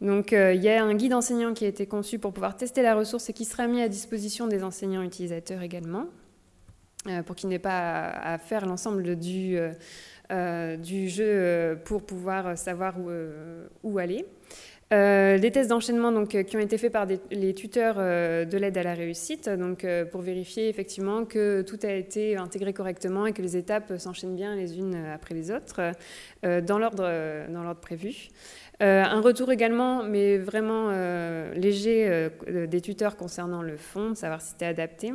Donc euh, il y a un guide enseignant qui a été conçu pour pouvoir tester la ressource et qui sera mis à disposition des enseignants utilisateurs également, euh, pour qu'ils n'aient pas à, faire l'ensemble euh, du, jeu pour pouvoir savoir où, aller. Les tests d'enchaînement donc, qui ont été faits par les tuteurs de l'aide à la réussite, donc, pour vérifier effectivement que tout a été intégré correctement et que les étapes s'enchaînent bien les unes après les autres dans l'ordre prévu. Euh, un retour également, mais vraiment euh, léger, euh, des tuteurs concernant le fond, savoir si c'était adapté.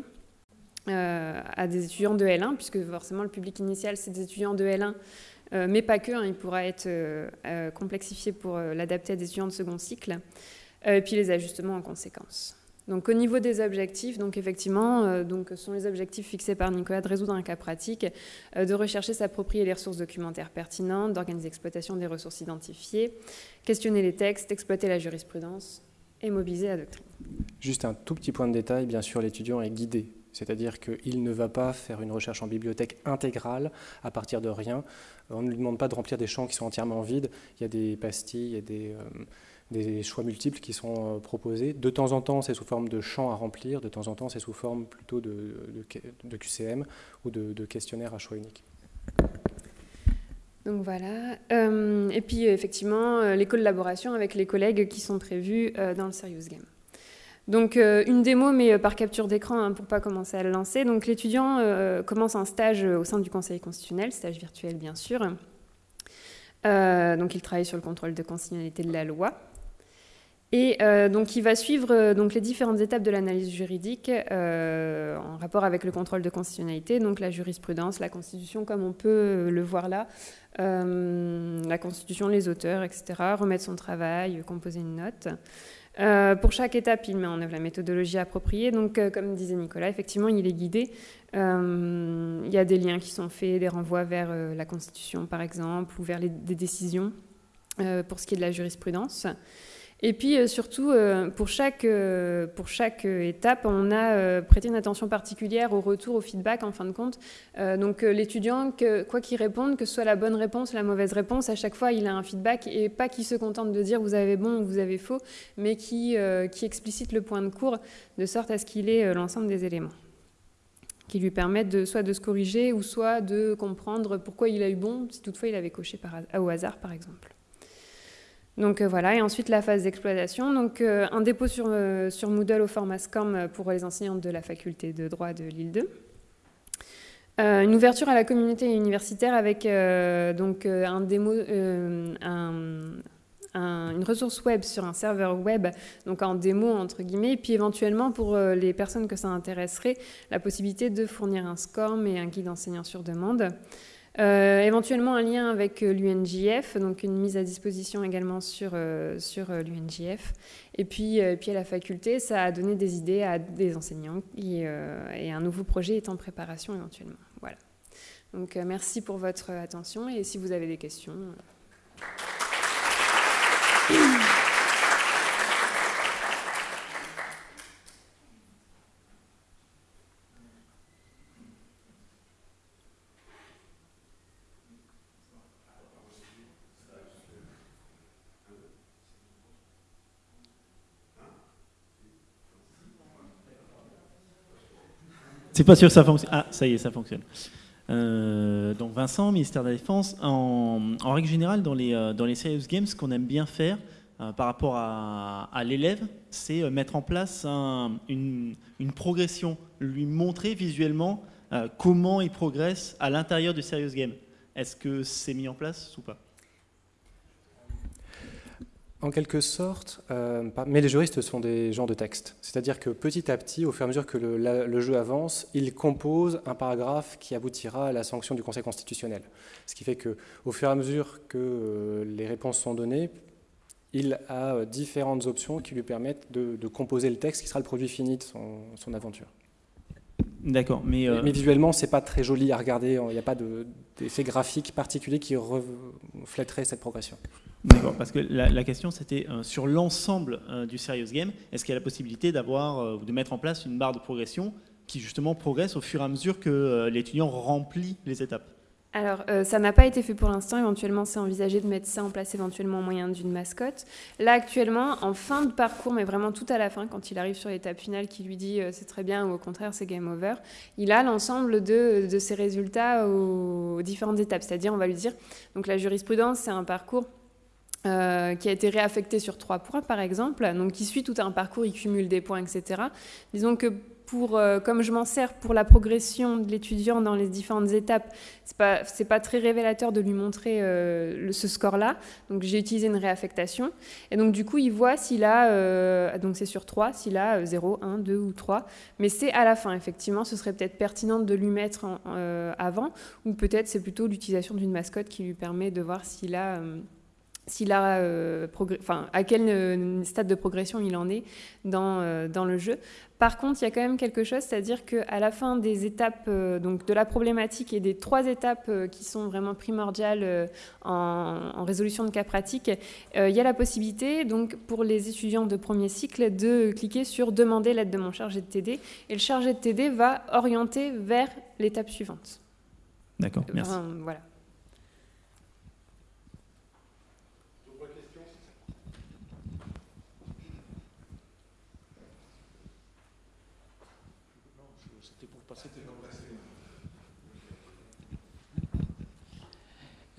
à des étudiants de L1, puisque forcément le public initial, c'est des étudiants de L1, mais pas que, hein, il pourra être complexifié pour l'adapter à des étudiants de second cycle, et puis les ajustements en conséquence. Donc au niveau des objectifs, donc effectivement, euh, donc, ce sont les objectifs fixés par Nicolas de résoudre un cas pratique, euh, de rechercher, s'approprier les ressources documentaires pertinentes, d'organiser l'exploitation des ressources identifiées, questionner les textes, exploiter la jurisprudence et mobiliser la doctrine. Juste un tout petit point de détail, bien sûr, l'étudiant est guidé. C'est-à-dire qu'il ne va pas faire une recherche en bibliothèque intégrale à partir de rien. On ne lui demande pas de remplir des champs qui sont entièrement vides. Il y a des pastilles, il y a des... Euh, choix multiples qui sont euh, proposés. De temps en temps, c'est sous forme de champs à remplir, de temps en temps, c'est sous forme plutôt de, QCM ou de, questionnaire à choix unique. Donc voilà. Euh, et puis effectivement, euh, les collaborations avec les collègues qui sont prévues dans le Serious Game. Donc une démo, mais par capture d'écran hein, pour pas commencer à le lancer. Donc l'étudiant commence un stage au sein du Conseil constitutionnel, stage virtuel bien sûr. donc il travaille sur le contrôle de constitutionnalité de la loi. Et euh, donc, il va suivre euh, donc, les différentes étapes de l'analyse juridique euh, en rapport avec le contrôle de constitutionnalité, donc la jurisprudence, la Constitution, comme on peut le voir là, la Constitution, les auteurs, etc., remettre son travail, composer une note. Pour chaque étape, il met en œuvre la méthodologie appropriée. Donc, comme disait Nicolas, effectivement, il est guidé. il y a des liens qui sont faits, des renvois vers la Constitution, par exemple, ou vers des décisions pour ce qui est de la jurisprudence. Et puis euh, surtout, euh, pour chaque, euh, pour chaque étape, on a prêté une attention particulière au retour, au feedback en fin de compte. donc l'étudiant, quoi qu'il réponde, que ce soit la bonne réponse, la mauvaise réponse, à chaque fois il a un feedback et pas qui se contente de dire vous avez bon ou vous avez faux, mais qui, qui explicite le point de cours de sorte à ce qu'il ait l'ensemble des éléments qui lui permettent de, soit de se corriger ou soit de comprendre pourquoi il a eu bon, si toutefois il avait coché au hasard par exemple. Donc euh, voilà, et ensuite la phase d'exploitation. Donc euh, un dépôt sur, euh, sur, Moodle au format SCORM pour les enseignantes de la faculté de droit de Lille 2. une ouverture à la communauté universitaire avec donc un démo, une ressource web sur un serveur web, donc en démo entre guillemets, et puis éventuellement pour les personnes que ça intéresserait, la possibilité de fournir un SCORM et un guide enseignant sur demande. Euh, éventuellement un lien avec euh, l'UNJF, donc une mise à disposition également sur, euh, sur l'UNJF. Et puis, puis à la faculté, ça a donné des idées à des enseignants et, et un nouveau projet est en préparation éventuellement. Voilà. Donc merci pour votre attention et si vous avez des questions. C'est pas sûr que ça fonctionne. Ah, ça y est, ça fonctionne. Euh, donc Vincent, ministère de la Défense. En, règle générale, dans les, euh, dans les Serious Games, ce qu'on aime bien faire euh, par rapport à, l'élève, c'est mettre en place une, une, progression, lui montrer visuellement comment il progresse à l'intérieur du Serious Game. Est-ce que c'est mis en place ou pas? En quelque sorte, euh, mais les juristes sont des gens de texte. C'est-à-dire que petit à petit, au fur et à mesure que le, jeu avance, ils composent un paragraphe qui aboutira à la sanction du Conseil constitutionnel. Ce qui fait qu'au fur et à mesure que euh, les réponses sont données, il a différentes options qui lui permettent de, composer le texte qui sera le produit fini de son, aventure. D'accord, mais, mais visuellement, c'est pas très joli à regarder. Il n'y a pas d'effet graphique particulier qui reflèterait cette progression. D'accord, parce que la, question c'était sur l'ensemble du Serious Game, est-ce qu'il y a la possibilité d'avoir ou de mettre en place une barre de progression qui justement progresse au fur et à mesure que l'étudiant remplit les étapes? Alors, euh, ça n'a pas été fait pour l'instant. Éventuellement, c'est envisagé de mettre ça en place éventuellement au moyen d'une mascotte. Là, actuellement, en fin de parcours, mais vraiment tout à la fin, quand il arrive sur l'étape finale qui lui dit euh, c'est très bien ou au contraire c'est game over, il a l'ensemble de, de, ses résultats aux, différentes étapes. C'est-à-dire, on va lui dire, donc la jurisprudence, c'est un parcours euh, qui a été réaffecté sur trois points, par exemple, donc qui suit tout un parcours, il cumule des points, etc. Disons que euh, comme je m'en sers pour la progression de l'étudiant dans les différentes étapes, c'est pas pas très révélateur de lui montrer euh, ce score-là. Donc j'ai utilisé une réaffectation et donc du coup il voit s'il a donc c'est sur 3, s'il a 0, 1, 2 ou 3, mais c'est à la fin effectivement. Ce serait peut-être pertinent de lui mettre avant ou peut-être c'est plutôt l'utilisation d'une mascotte qui lui permet de voir s'il a s'il a, enfin, à quel stade de progression il en est dans, dans le jeu. Par contre, il y a quand même quelque chose, c'est-à-dire qu'à la fin des étapes euh, donc de la problématique et des trois étapes euh, qui sont vraiment primordiales euh, en, résolution de cas pratiques, il y a la possibilité, donc pour les étudiants de premier cycle, de cliquer sur Demander l'aide de mon chargé de TD. Et le chargé de TD va orienter vers l'étape suivante. D'accord, merci. voilà.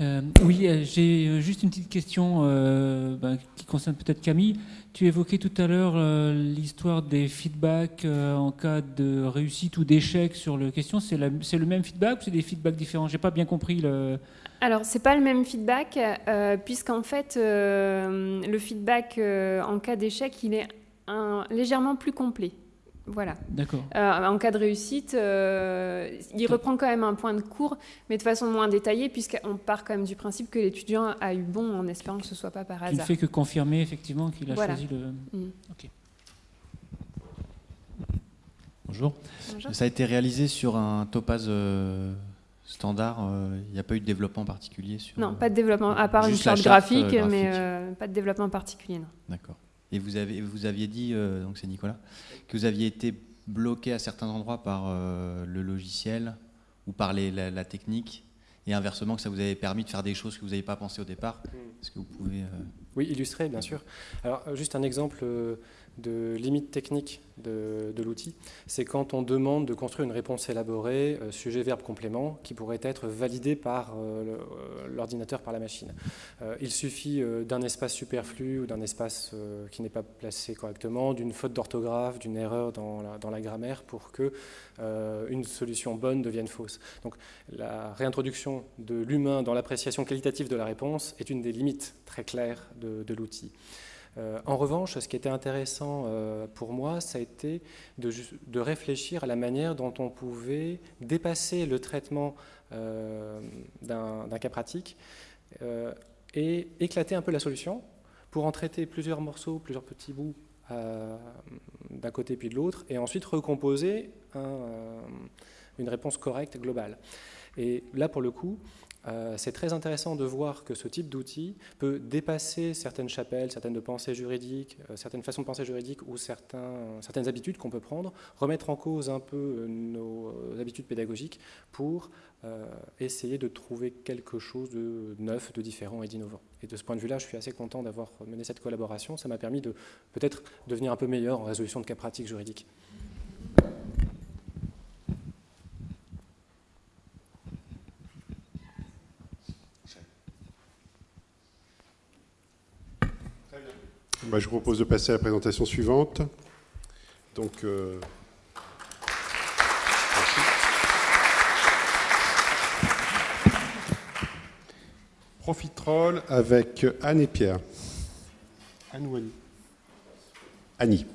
Euh, oui, euh, j'ai euh, juste une petite question ben, qui concerne peut-être Camille. Tu évoquais tout à l'heure l'histoire des feedbacks en cas de réussite ou d'échec sur le question. C'est le même feedback ou c'est des feedbacks différents? J'ai pas bien compris le. Alors, c'est pas le même feedback, puisqu'en fait, le feedback en cas d'échec, il est légèrement plus complet. Voilà. D'accord. Euh, en cas de réussite, euh, il reprend quand même un point de cours, mais de façon moins détaillée, puisqu'on part quand même du principe que l'étudiant a eu bon en espérant que ce ne soit pas par hasard. Il ne fait que confirmer effectivement qu'il a choisi le. Mm. Bonjour. Ça a été réalisé sur un topaz euh, standard. Il n'y a pas eu de développement particulier sur. Non, pas de développement, à part une charte graphique, graphique, mais pas de développement particulier, non. D'accord. Et vous, avez, vous aviez dit, euh, donc c'est Nicolas, que vous aviez été bloqué à certains endroits par euh, le logiciel ou par la, technique, et inversement que ça vous avait permis de faire des choses que vous n'avez pas pensé au départ. Hmm. Est-ce que vous pouvez... Euh, oui, illustrer, bien sûr. Alors, juste un exemple de limite technique de, l'outil, c'est quand on demande de construire une réponse élaborée, euh, sujet, verbe, complément, qui pourrait être validée par euh, euh, l'ordinateur, par la machine. il suffit d'un espace superflu ou d'un espace qui n'est pas placé correctement, d'une faute d'orthographe, d'une erreur dans la, grammaire pour que une solution bonne devienne fausse. Donc la réintroduction de l'humain dans l'appréciation qualitative de la réponse est une des limites très claires de l'outil. Euh, en revanche, ce qui était intéressant euh, pour moi, ça a été de, réfléchir à la manière dont on pouvait dépasser le traitement euh, d'un cas pratique et éclater un peu la solution pour en traiter plusieurs morceaux, plusieurs petits bouts d'un côté puis de l'autre, et ensuite recomposer une réponse correcte globale. Et là, pour le coup, euh, c'est très intéressant de voir que ce type d'outil peut dépasser certaines chapelles, certaines pensées juridiques, euh, certaines façons de penser juridiques ou certaines habitudes qu'on peut prendre, remettre en cause un peu nos habitudes pédagogiques pour euh, essayer de trouver quelque chose de neuf, de différent et d'innovant. Et de ce point de vue-là, je suis assez content d'avoir mené cette collaboration. Ça m'a permis de peut-être devenir un peu meilleur en résolution de cas pratiques juridiques. Bah, je vous propose de passer à la présentation suivante. Donc, euh, Profitrol avec Anne et Pierre. Anne ou Annie? Annie.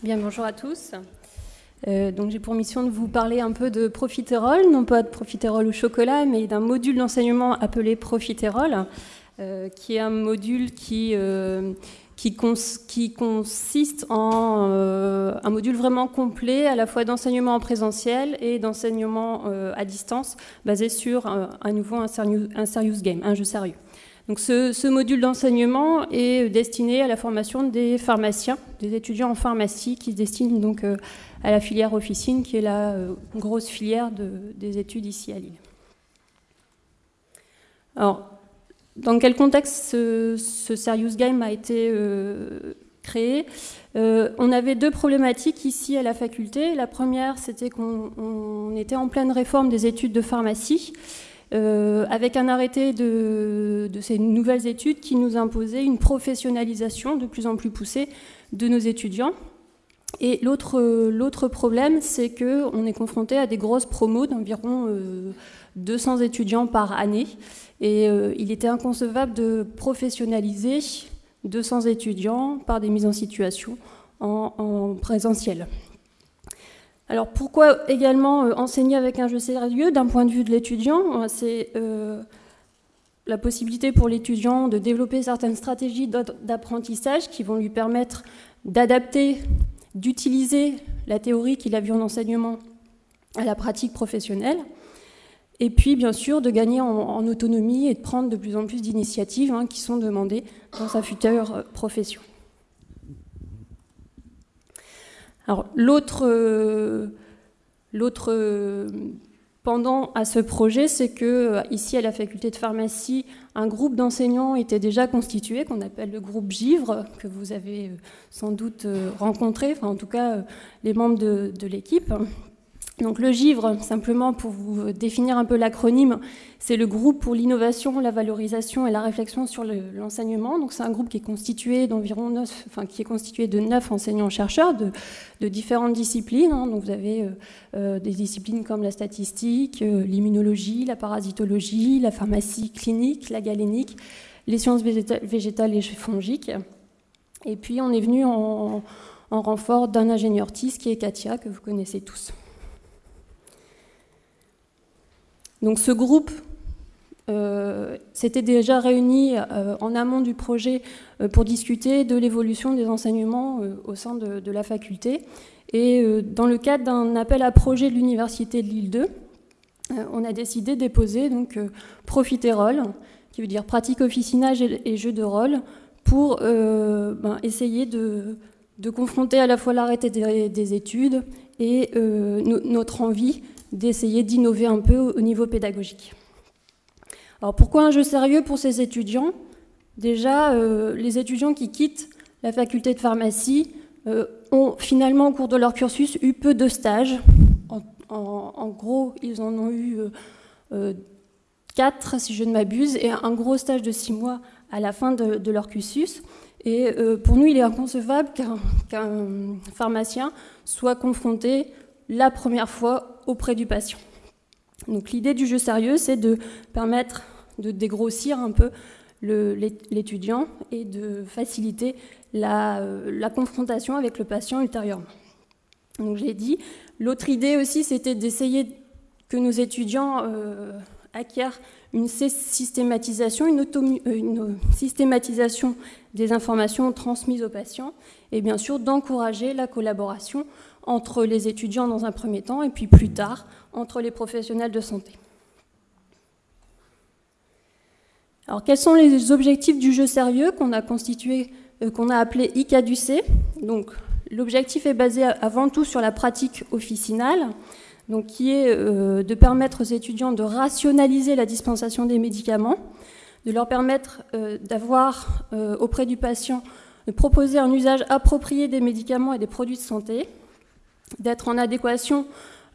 Bien, bonjour à tous. Euh, donc j'ai pour mission de vous parler un peu de profiterole, non pas de profiterole au chocolat, mais d'un module d'enseignement appelé profiterole, euh, qui est un module qui, euh, consiste en un module vraiment complet, à la fois d'enseignement en présentiel et d'enseignement à distance, basé sur à nouveau un un serious game, un jeu sérieux. Donc ce, module d'enseignement est destiné à la formation des pharmaciens, des étudiants en pharmacie qui se destinent donc euh, à la filière officine, qui est la euh, grosse filière des études ici à Lille. Alors, dans quel contexte ce, Serious Game a été euh, créé? On avait deux problématiques ici à la faculté. La première, c'était qu'on était en pleine réforme des études de pharmacie. Euh, avec un arrêté de, ces nouvelles études qui nous imposait une professionnalisation de plus en plus poussée de nos étudiants. Et l'autre problème, c'est qu'on est confronté à des grosses promos d'environ 200 euh, étudiants par année. Et euh, il était inconcevable de professionnaliser 200 étudiants par des mises en situation en présentiel. Alors pourquoi également euh, enseigner avec un jeu sérieux d'un point de vue de l'étudiant? Euh, C'est euh, la possibilité pour l'étudiant de développer certaines stratégies d'apprentissage qui vont lui permettre d'adapter, d'utiliser la théorie qu'il a vue en enseignement à la pratique professionnelle. Et puis, bien sûr, de gagner en, autonomie et de prendre de plus en plus d'initiatives hein, qui sont demandées dans sa future profession. L'autre, euh, euh, pendant à ce projet, c'est que euh, ici à la faculté de pharmacie, un groupe d'enseignants était déjà constitué, qu'on appelle le groupe Givre, que vous avez sans doute rencontré, enfin en tout cas les membres de l'équipe. Donc le GIVRE, simplement pour vous définir un peu l'acronyme, c'est le groupe pour l'innovation, la valorisation et la réflexion sur l'enseignement. Donc c'est un groupe qui est constitué d'environ neuf, enfin qui est constitué de neuf enseignants-chercheurs de, différentes disciplines. Hein. Donc vous avez euh, euh, des disciplines comme la statistique, euh, l'immunologie, la parasitologie, la pharmacie clinique, la galénique, les sciences végétales et fongiques. Et puis on est venu en, en renfort d'un ingénieur TIS qui est Katia, que vous connaissez tous. Donc ce groupe euh, s'était déjà réuni euh, en amont du projet euh, pour discuter de l'évolution des enseignements au sein de, la faculté. Et dans le cadre d'un appel à projet de l'Université de Lille 2, on a décidé de déposer donc, Profiterole, qui veut dire pratique officinage et, jeu de rôle, pour ben, essayer de, confronter à la fois l'arrêté des, études et notre envie d'essayer d'innover un peu au niveau pédagogique. Alors pourquoi un jeu sérieux pour ces étudiants? Déjà, euh, les étudiants qui quittent la faculté de pharmacie euh, ont finalement au cours de leur cursus eu peu de stages. En, gros, ils en ont eu euh, quatre, si je ne m'abuse, et un gros stage de six mois à la fin de, leur cursus. Et pour nous, il est inconcevable qu'un pharmacien soit confronté la première fois auprès du patient. Donc l'idée du jeu sérieux, c'est de permettre de dégrossir un peu l'étudiant et de faciliter euh, la, confrontation avec le patient ultérieurement. Donc j'ai dit. L'autre idée aussi, c'était d'essayer que nos étudiants euh, acquièrent une systématisation, une, euh, une, systématisation des informations transmises aux patients, et bien sûr d'encourager la collaboration entre les étudiants dans un premier temps et puis plus tard entre les professionnels de santé. Alors quels sont les objectifs du jeu sérieux qu'on a constitué, euh, qu'on a appelé ICADUC Donc l'objectif est basé avant tout sur la pratique officinale, donc qui est euh, de permettre aux étudiants de rationaliser la dispensation des médicaments, de leur permettre euh, d'avoir auprès du patient de proposer un usage approprié des médicaments et des produits de santé, d'être en adéquation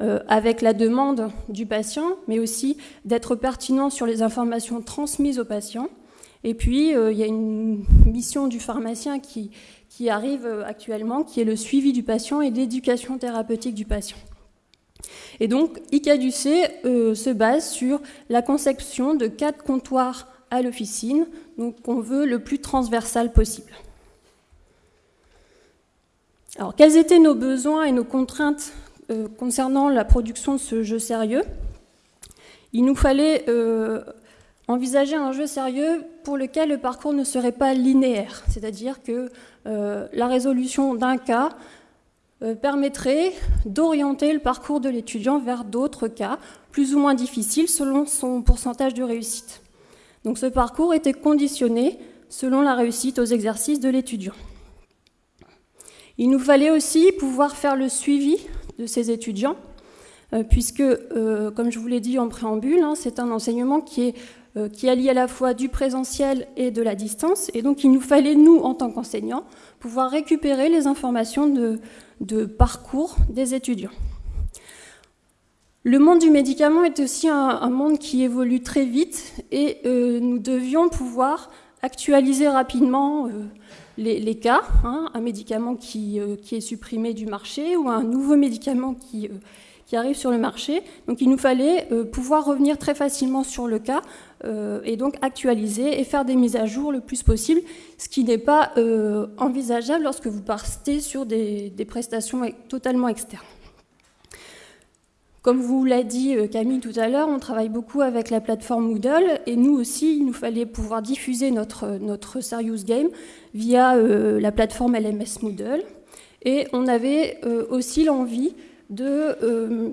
euh, avec la demande du patient, mais aussi d'être pertinent sur les informations transmises au patient. Et puis, euh, il y a une mission du pharmacien qui, arrive euh, actuellement, qui est le suivi du patient et l'éducation thérapeutique du patient. Et donc, ICADUC se base sur la conception de quatre comptoirs à l'officine, donc qu'on veut le plus transversal possible. Alors, quels étaient nos besoins et nos contraintes euh, concernant la production de ce jeu sérieux? Il nous fallait euh, envisager un jeu sérieux pour lequel le parcours ne serait pas linéaire, c'est-à-dire que euh, la résolution d'un cas permettrait d'orienter le parcours de l'étudiant vers d'autres cas, plus ou moins difficiles selon son pourcentage de réussite. Donc ce parcours était conditionné selon la réussite aux exercices de l'étudiant. Il nous fallait aussi pouvoir faire le suivi de ces étudiants, euh, puisque, euh, comme je vous l'ai dit en préambule, hein, c'est un enseignement qui, est, euh, qui allie à la fois du présentiel et de la distance, et donc il nous fallait, nous, en tant qu'enseignants, pouvoir récupérer les informations de, parcours des étudiants. Le monde du médicament est aussi un monde qui évolue très vite, et nous devions pouvoir actualiser rapidement les, cas, hein, un médicament qui, euh, qui, est supprimé du marché ou un nouveau médicament qui, euh, arrive sur le marché. Donc il nous fallait euh, pouvoir revenir très facilement sur le cas et donc actualiser et faire des mises à jour le plus possible, ce qui n'est pas envisageable lorsque vous partez sur des prestations totalement externes. Comme vous l'a dit Camille tout à l'heure, on travaille beaucoup avec la plateforme Moodle et nous aussi, il nous fallait pouvoir diffuser notre, notre Serious Game via euh, la plateforme LMS Moodle. Et on avait euh, aussi l'envie de euh,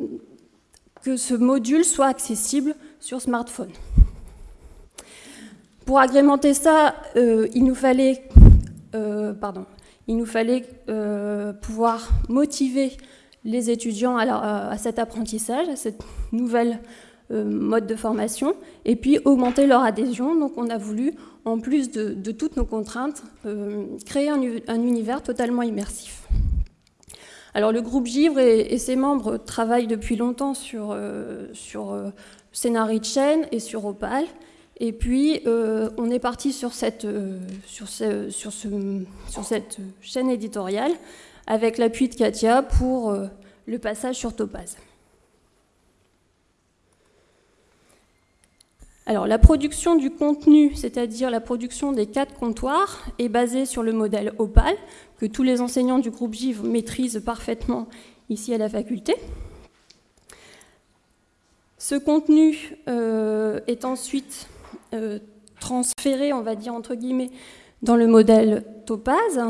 que ce module soit accessible sur smartphone. Pour agrémenter ça, il nous fallait, pardon, il nous fallait pouvoir motiver les étudiants à, cet apprentissage, à cette nouvelle mode de formation, et puis augmenter leur adhésion. Donc on a voulu en plus de, toutes nos contraintes, euh, créer un, univers totalement immersif. Alors le groupe Givre et, ses membres travaillent depuis longtemps sur, euh, sur euh, Scénarii de chaîne et sur Opal. Et puis on est parti sur cette, sur, sur, sur cette chaîne éditoriale avec l'appui de Katia pour le passage sur Topaz. Alors, la production du contenu, c'est-à-dire la production des quatre comptoirs, est basée sur le modèle Opal, que tous les enseignants du groupe GIV maîtrisent parfaitement ici à la faculté. Ce contenu euh, est ensuite euh, transféré, on va dire entre guillemets, dans le modèle Topaz,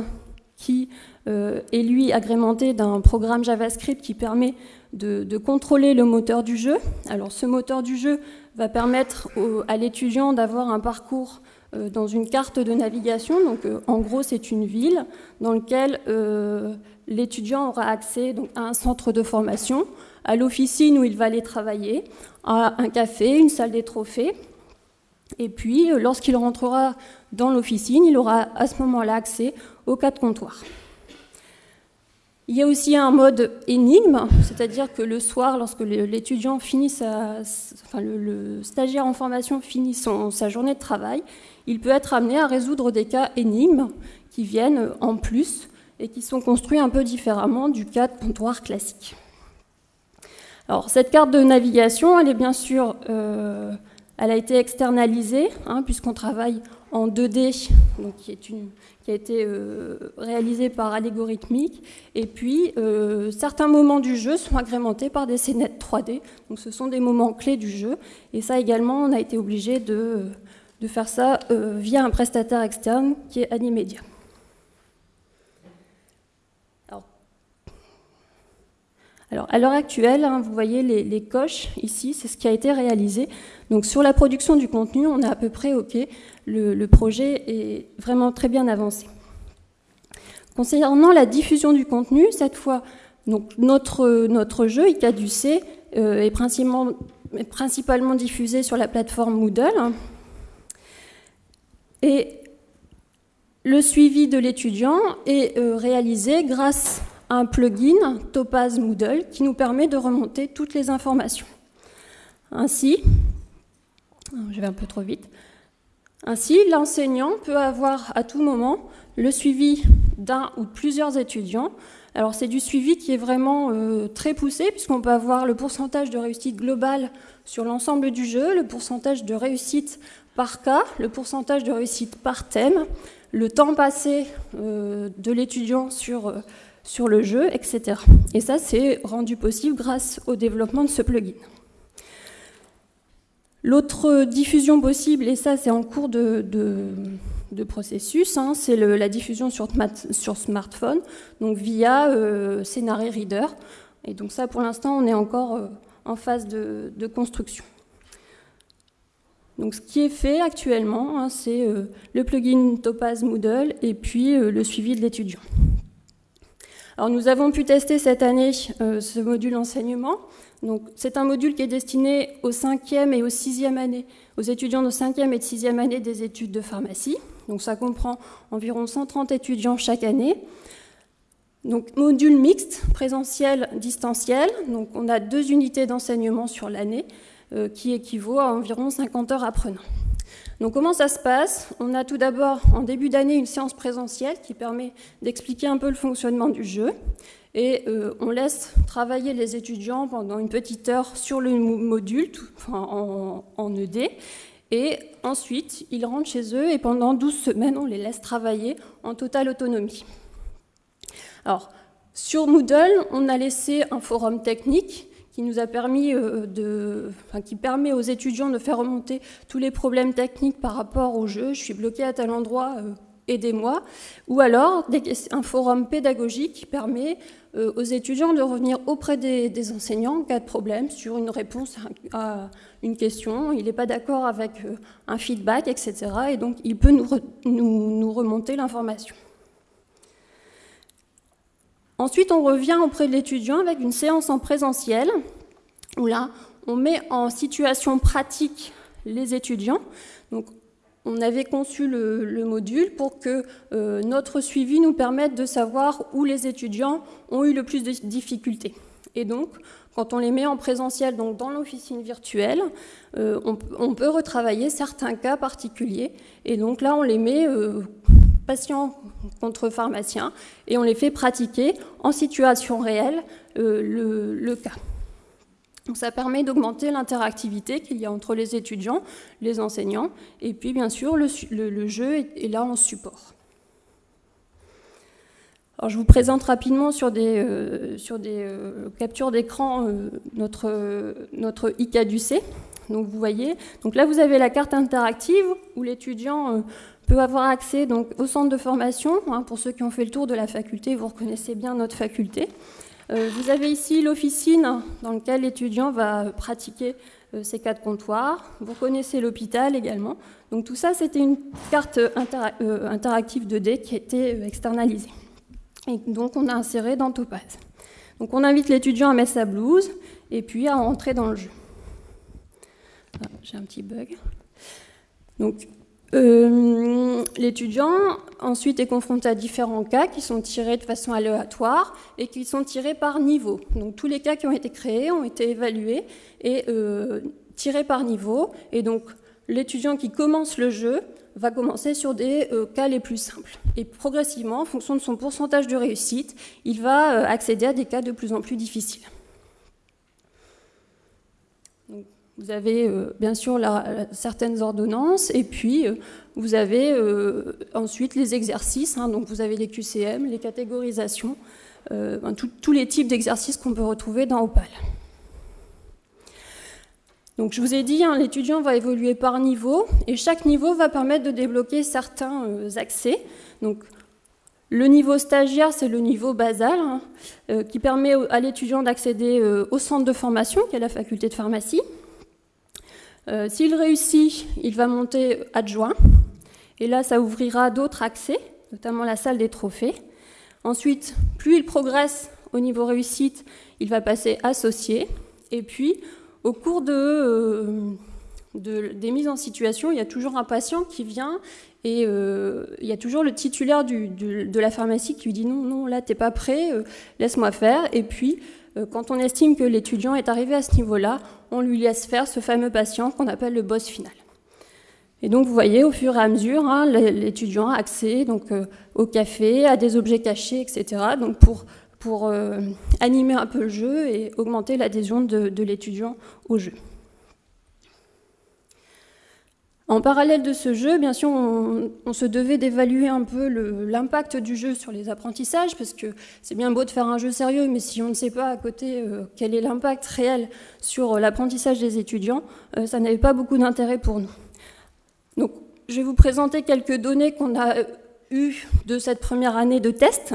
qui euh, est lui agrémenté d'un programme JavaScript qui permet de, contrôler le moteur du jeu. Alors ce moteur du jeu va permettre à l'étudiant d'avoir un parcours euh, dans une carte de navigation. Donc, euh, en gros, c'est une ville dans laquelle l'étudiant aura accès à un centre de formation, à l'officine où il va aller travailler, à un café, une salle des trophées. Et puis, lorsqu'il rentrera dans l'officine, il aura à ce moment-là accès aux quatre comptoirs. Il y a aussi un mode énigme, c'est-à-dire que le soir, lorsque l'étudiant finit sa, enfin le, stagiaire en formation finit sa journée de travail, il peut être amené à résoudre des cas énigmes qui viennent en plus et qui sont construits un peu différemment du cas de comptoir classique. Alors cette carte de navigation, elle est bien sûr, euh, elle a été externalisée hein, puisqu'on travaille en 2D, donc qui a été euh, réalisé par Allégorithmique. Et puis, euh, certains moments du jeu sont agrémentés par des scénettes 3D. Donc, ce sont des moments clés du jeu. Et ça également, on a été obligé de, de faire ça euh, via un prestataire externe qui est Animedia. Alors, à l'heure actuelle, hein, vous voyez les, coches ici, c'est ce qui a été réalisé. Donc, sur la production du contenu, on est à peu près OK le, projet est vraiment très bien avancé. Concernant la diffusion du contenu, cette fois, donc notre, notre jeu, ICADUC, euh, est principalement, principalement diffusé sur la plateforme Moodle. Et le suivi de l'étudiant est euh, réalisé grâce un plugin Topaz Moodle qui nous permet de remonter toutes les informations. Ainsi, je vais un peu trop vite. Ainsi, l'enseignant peut avoir à tout moment le suivi d'un ou plusieurs étudiants. Alors c'est du suivi qui est vraiment euh, très poussé puisqu'on peut avoir le pourcentage de réussite globale sur l'ensemble du jeu, le pourcentage de réussite par cas, le pourcentage de réussite par thème, le temps passé euh, de l'étudiant sur, sur le jeu, etc. Et ça, c'est rendu possible grâce au développement de ce plugin. L'autre diffusion possible, et ça c'est en cours de, processus, hein, c'est la diffusion sur, smartphone, donc via euh, Reader. Et donc ça pour l'instant on est encore euh, en phase de, construction. Donc ce qui est fait actuellement, hein, c'est euh, le plugin Topaz Moodle et puis euh, le suivi de l'étudiant. Alors nous avons pu tester cette année ce module enseignement c'est un module qui est destiné aux 5e et aux 6e années, aux étudiants de 5e et de 6e année des études de pharmacie. Donc ça comprend environ 130 étudiants chaque année. Donc module mixte, présentiel, distanciel. Donc on a deux unités d'enseignement sur l'année euh, qui équivaut à environ 50 heures apprenant. Donc comment ça se passe? On a tout d'abord en début d'année une séance présentielle qui permet d'expliquer un peu le fonctionnement du jeu. Et euh, on laisse travailler les étudiants pendant une petite heure sur le module en, en, ED et ensuite ils rentrent chez eux et pendant 12 semaines on les laisse travailler en totale autonomie. Alors sur Moodle on a laissé un forum technique qui nous a permis euh, de, qui permet aux étudiants de faire remonter tous les problèmes techniques par rapport au jeu. Je suis bloqué à tel endroit, euh, aidez-moi. Ou alors un forum pédagogique qui permet euh, aux étudiants de revenir auprès des, enseignants en cas de problème sur une réponse à, une question, il n'est pas d'accord avec un feedback, etc. Et donc il peut nous, remonter l'information. Ensuite, on revient auprès de l'étudiant avec une séance en présentiel, où là, on met en situation pratique les étudiants. Donc, on avait conçu le, module pour que euh, notre suivi nous permette de savoir où les étudiants ont eu le plus de difficultés. Et donc, quand on les met en présentiel, donc dans l'officine virtuelle, euh, on, peut retravailler certains cas particuliers. Et donc là, on les met euh, patients contre pharmaciens et on les fait pratiquer en situation réelle le cas ça permet d'augmenter l'interactivité qu'il y a entre les étudiants, les enseignants, et puis bien sûr le, jeu est, là en support. Alors, je vous présente rapidement sur des, euh, sur des euh, captures d'écran euh, notre, notre ICADUC. Donc vous voyez, donc là vous avez la carte interactive où l'étudiant peut avoir accès donc, au centre de formation. Hein, pour ceux qui ont fait le tour de la faculté, vous reconnaissez bien notre faculté. Euh, vous avez ici l'officine dans laquelle l'étudiant va pratiquer euh, ces quatre comptoirs. Vous connaissez l'hôpital également. Donc tout ça, c'était une carte euh, interactive 2D qui a été externalisée. Et donc on a inséré dans Topaz. Donc on invite l'étudiant à mettre sa blouse et puis à entrer dans le jeu. Ah, j'ai un petit bug. Donc euh, l'étudiant ensuite est confronté à différents cas qui sont tirés de façon aléatoire et qui sont tirés par niveau. Donc tous les cas qui ont été créés ont été évalués et euh, tirés par niveau. Et donc l'étudiant qui commence le jeu va commencer sur des euh, cas les plus simples. Et progressivement, en fonction de son pourcentage de réussite, il va accéder à des cas de plus en plus difficiles. Vous avez euh, bien sûr certaines ordonnances et puis euh, vous avez euh, ensuite les exercices. Hein. donc vous avez les QCM, les catégorisations, tous les types d'exercices qu'on peut retrouver dans Opal. Donc je vous ai dit, hein, l'étudiant va évoluer par niveau et chaque niveau va permettre de débloquer certains accès. Donc le niveau stagiaire, c'est le niveau basal hein, qui permet à l'étudiant d'accéder au centre de formation, qui est la faculté de pharmacie. Euh, s'il réussit, il va monter adjoint. Et là, ça ouvrira d'autres accès, notamment la salle des trophées. Ensuite, plus il progresse au niveau réussite, il va passer associé. Et puis, au cours de, euh, des mises en situation, il y a toujours un patient qui vient et euh, il y a toujours le titulaire de la pharmacie qui lui dit non, non, là, t'es pas prêt, laisse-moi faire. Et puis, quand on estime que l'étudiant est arrivé à ce niveau-là, on lui laisse faire ce fameux patient qu'on appelle le boss final. Et donc vous voyez, au fur et à mesure, hein, l'étudiant a accès donc, euh, au café, à des objets cachés, etc. Donc pour, euh, animer un peu le jeu et augmenter l'adhésion de, l'étudiant au jeu. En parallèle de ce jeu, bien sûr, on, se devait d'évaluer un peu l'impact du jeu sur les apprentissages, parce que c'est bien beau de faire un jeu sérieux, mais si on ne sait pas à côté euh, quel est l'impact réel sur l'apprentissage des étudiants, euh, ça n'avait pas beaucoup d'intérêt pour nous. Donc, je vais vous présenter quelques données qu'on a euh, eues de cette première année de test.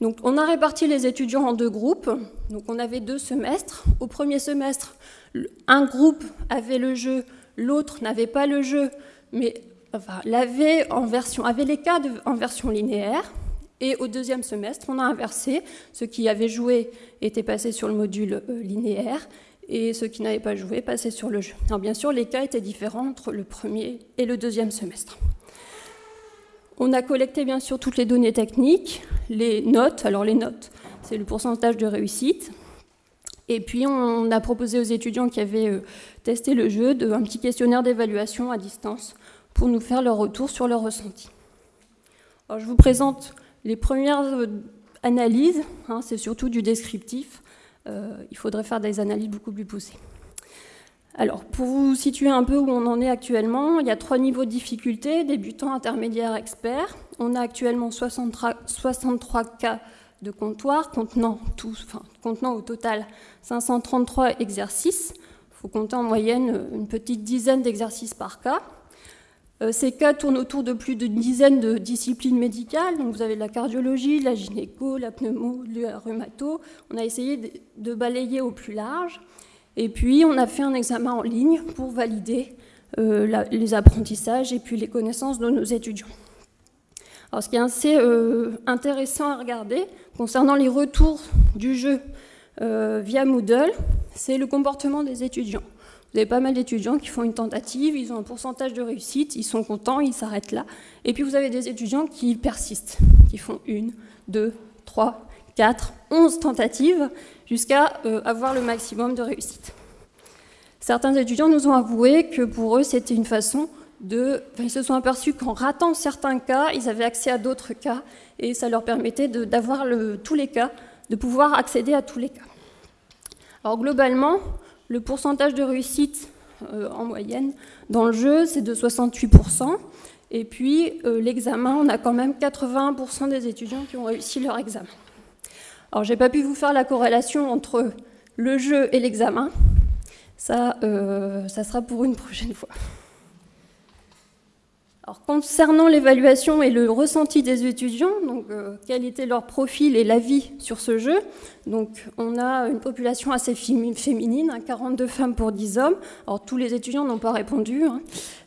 Donc, on a réparti les étudiants en deux groupes. Donc, on avait deux semestres. Au premier semestre, un groupe avait le jeu l'autre n'avait pas le jeu, mais l'avait en version, avait les cas en version linéaire. Et au deuxième semestre, on a inversé. Ceux qui avaient joué étaient passés sur le module euh, linéaire et ceux qui n'avaient pas joué passaient sur le jeu. Alors bien sûr, les cas étaient différents entre le premier et le deuxième semestre. On a collecté bien sûr toutes les données techniques, les notes. Alors les notes, c'est le pourcentage de réussite. Et puis on a proposé aux étudiants qui avaient testé le jeu de, un petit questionnaire d'évaluation à distance pour nous faire leur retour sur leur ressenti. Alors, je vous présente les premières euh, analyses, hein, c'est surtout du descriptif. Euh, il faudrait faire des analyses beaucoup plus poussées. Alors, pour vous situer un peu où on en est actuellement, il y a trois niveaux de difficulté, débutant, intermédiaire, expert. On a actuellement 63, 63 cas de comptoir contenant, contenant au total 533 exercices. Faut compter en moyenne une petite dizaine d'exercices par cas. Euh, ces cas tournent autour de plus d'une dizaine de disciplines médicales. Donc vous avez la cardiologie, la gynéco, la pneumo, le rhumato. On a essayé de balayer au plus large. Et puis on a fait un examen en ligne pour valider euh, les apprentissages et puis les connaissances de nos étudiants. Alors, ce qui est assez euh, intéressant à regarder concernant les retours du jeu euh, via Moodle, c'est le comportement des étudiants. Vous avez pas mal d'étudiants qui font une tentative, ils ont un pourcentage de réussite, ils sont contents, ils s'arrêtent là. Et puis vous avez des étudiants qui persistent, qui font une, deux, trois, quatre, onze tentatives jusqu'à euh, avoir le maximum de réussite. Certains étudiants nous ont avoué que pour eux, c'était une façon ils se sont aperçus qu'en ratant certains cas, ils avaient accès à d'autres cas, et ça leur permettait d'avoir tous les cas, de pouvoir accéder à tous les cas. Alors globalement, le pourcentage de réussite euh, en moyenne dans le jeu, c'est de 68%, et puis euh, l'examen, on a quand même 81% des étudiants qui ont réussi leur examen. Alors j'ai pas pu vous faire la corrélation entre le jeu et l'examen, ça, euh, ça sera pour une prochaine fois. Alors, concernant l'évaluation et le ressenti des étudiants, donc, euh, quel était leur profil et l'avis sur ce jeu, donc, on a une population assez féminine, 42 hein, femmes pour 10 hommes. Alors, tous les étudiants n'ont pas répondu. Hein.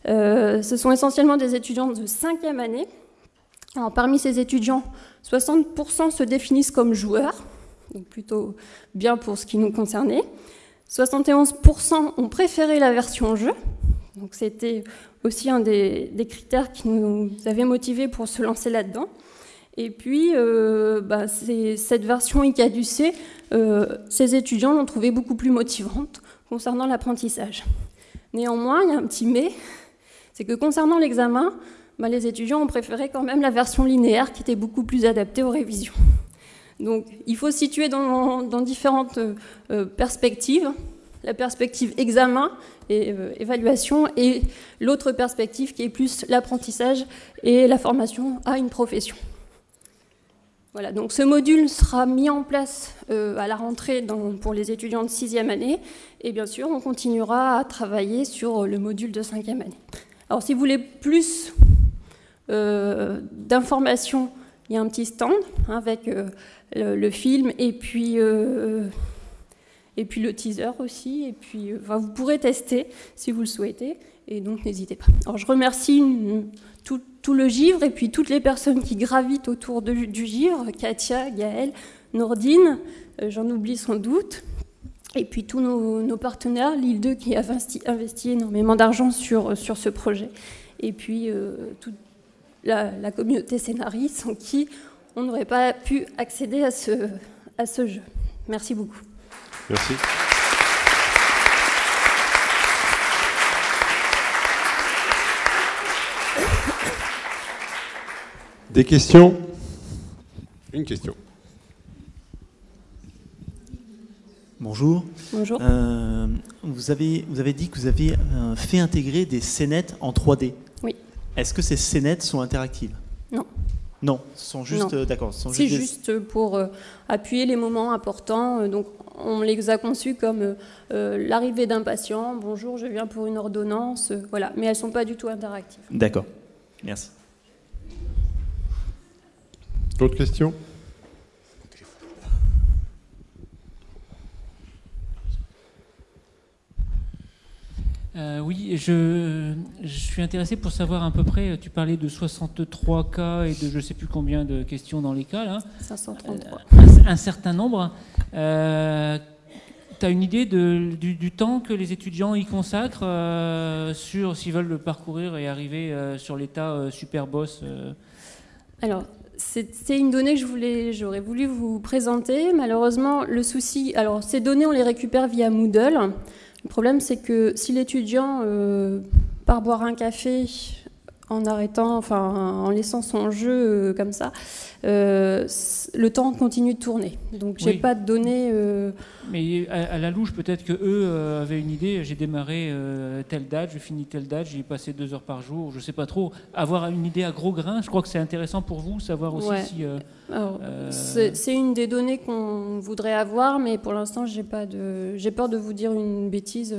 Euh, ce sont essentiellement des étudiants de cinquième année. Alors, parmi ces étudiants, 60% se définissent comme joueurs, donc plutôt bien pour ce qui nous concernait. 71% ont préféré la version jeu, donc c'était aussi un des, critères qui nous avait motivés pour se lancer là-dedans. Et puis, euh, bah, cette version ICADUC, euh, ces étudiants l'ont trouvée beaucoup plus motivante concernant l'apprentissage. Néanmoins, il y a un petit mais, c'est que concernant l'examen, bah, les étudiants ont préféré quand même la version linéaire qui était beaucoup plus adaptée aux révisions. Donc, il faut situer dans, différentes euh, perspectives. La perspective examen, et euh, évaluation, et l'autre perspective qui est plus l'apprentissage et la formation à une profession. Voilà, donc ce module sera mis en place euh, à la rentrée pour les étudiants de sixième année, et bien sûr, on continuera à travailler sur le module de cinquième année. Alors, si vous voulez plus euh, d'informations, il y a un petit stand hein, avec le, film et puis et puis le teaser aussi. Et puis, euh, vous pourrez tester si vous le souhaitez. Et donc, n'hésitez pas. Alors, je remercie tout, le givre et puis toutes les personnes qui gravitent autour du givre Katia, Gaëlle, Nordine, euh, j'en oublie sans doute. Et puis tous nos, partenaires, l'île 2 qui a investi, énormément d'argent sur, sur ce projet. Et puis euh, toute la, la, communauté scénariste sans qui on n'aurait pas pu accéder à ce, à ce jeu. Merci beaucoup. Merci. Des questions? Une question. Bonjour. Bonjour. vous, avez, vous avez dit que vous avez fait intégrer des scénettes en 3D. Oui. Est-ce que ces scénettes sont interactives? Non. Non, sont juste d'accord. C'est juste, pour appuyer les moments importants. donc on les a conçus comme l'arrivée d'un patient. Bonjour, je viens pour une ordonnance. voilà, mais elles sont pas du tout interactives. D'accord. Merci. D'autres questions? Euh, oui, je, suis intéressé pour savoir à peu près, tu parlais de 63 cas et de je ne sais plus combien de questions dans les cas. Là. 533. Euh, un, certain nombre. Euh, tu as une idée du, temps que les étudiants y consacrent sur s'ils veulent le parcourir et arriver sur l'état super boss Alors, c'est une donnée que je voulais, j'aurais voulu vous présenter. Malheureusement, le souci, alors ces données, on les récupère via Moodle. Le problème, c'est que si l'étudiant euh, part boire un café en arrêtant, enfin en laissant son jeu euh, comme ça, euh, le temps continue de tourner. Donc j'ai pas de données. Mais à, la louche, peut-être que eux avaient une idée. J'ai démarré telle date, je finis telle date, j'y ai passé deux heures par jour. Je sais pas trop. Avoir une idée à gros grains, je crois que c'est intéressant pour vous, savoir aussi si. c'est une des données qu'on voudrait avoir, mais pour l'instant, j'ai pas de. J'ai peur de vous dire une bêtise.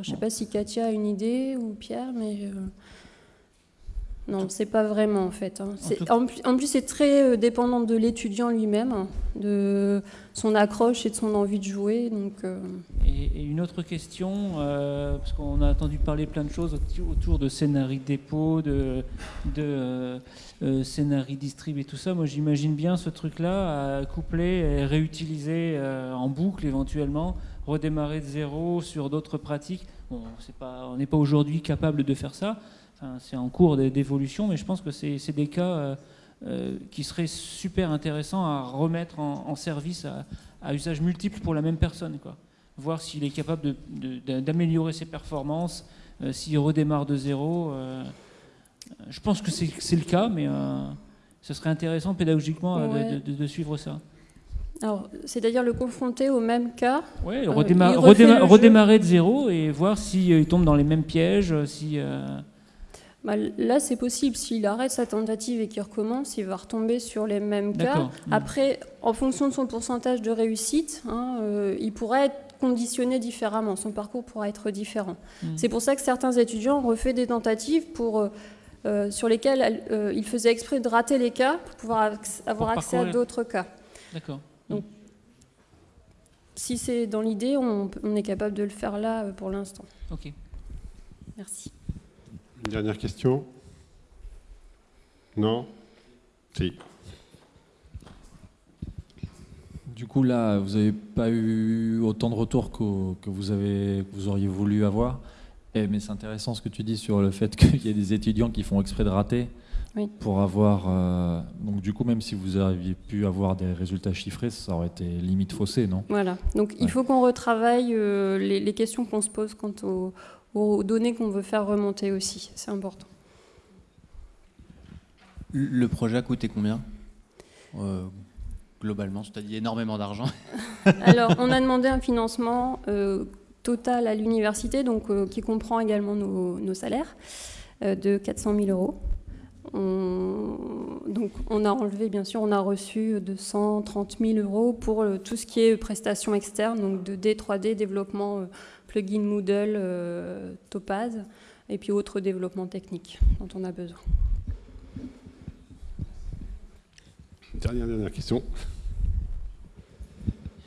je sais pas si Katia a une idée ou Pierre, mais. Non, c'est pas vraiment en fait. Hein. En, plus, c'est très euh, dépendant de l'étudiant lui-même, hein, de son accroche et de son envie de jouer. Donc, euh. et, une autre question, euh, parce qu'on a entendu parler plein de choses autour de scénarii dépôt, de, de scénarii distrib et tout ça. Moi, j'imagine bien ce truc-là à coupler et réutiliser en boucle éventuellement, redémarrer de zéro sur d'autres pratiques. Bon, pas, on n'est pas aujourd'hui capable de faire ça c'est en cours d'évolution, mais je pense que c'est des cas euh, euh, qui seraient super intéressants à remettre en, service à, usage multiple pour la même personne. Quoi. Voir s'il est capable d'améliorer ses performances, euh, s'il redémarre de zéro. je pense que c'est le cas, mais ce serait intéressant pédagogiquement de, suivre ça. c'est-à-dire le confronter au même cas. Oui, redémarrer de zéro et voir s'il tombe dans les mêmes pièges, si. Bah, là, c'est possible. S'il arrête sa tentative et qu'il recommence, il va retomber sur les mêmes cas. Mmh. Après, en fonction de son pourcentage de réussite, hein, euh, il pourrait être conditionné différemment. Son parcours pourra être différent. Mmh. C'est pour ça que certains étudiants ont refait des tentatives pour, euh, euh, sur lesquelles ils faisaient exprès de rater les cas pour pouvoir avoir accès à d'autres cas. D'accord. Donc, si c'est dans l'idée, on, on, est capable de le faire là pour l'instant. Ok. Merci. Une dernière question? Non? Si. Du coup, là, vous n'avez pas eu autant de retours que, vous, avez, vous auriez voulu avoir. Et, mais c'est intéressant ce que tu dis sur le fait <laughs> qu'il y a des étudiants qui font exprès de rater pour avoir. Euh, donc, du coup, même si vous aviez pu avoir des résultats chiffrés, ça aurait été limite faussé, non? Voilà. Donc, il faut qu'on retravaille euh, les, les, questions qu'on se pose quant au, aux données qu'on veut faire remonter aussi. C'est important. Le projet a coûté combien euh, Globalement, c'est-à-dire énormément d'argent. <laughs> Alors, on a <laughs> demandé un financement euh, total à l'université, donc euh, qui comprend également nos, salaires, de 400 000 euros. donc, on a enlevé, bien sûr, on a reçu 230 000 euros pour tout ce qui est prestations externes, donc 2D, 3D, développement plugin Moodle, euh, Topaz, et puis autres développements techniques dont on a besoin. Dernière, dernière question.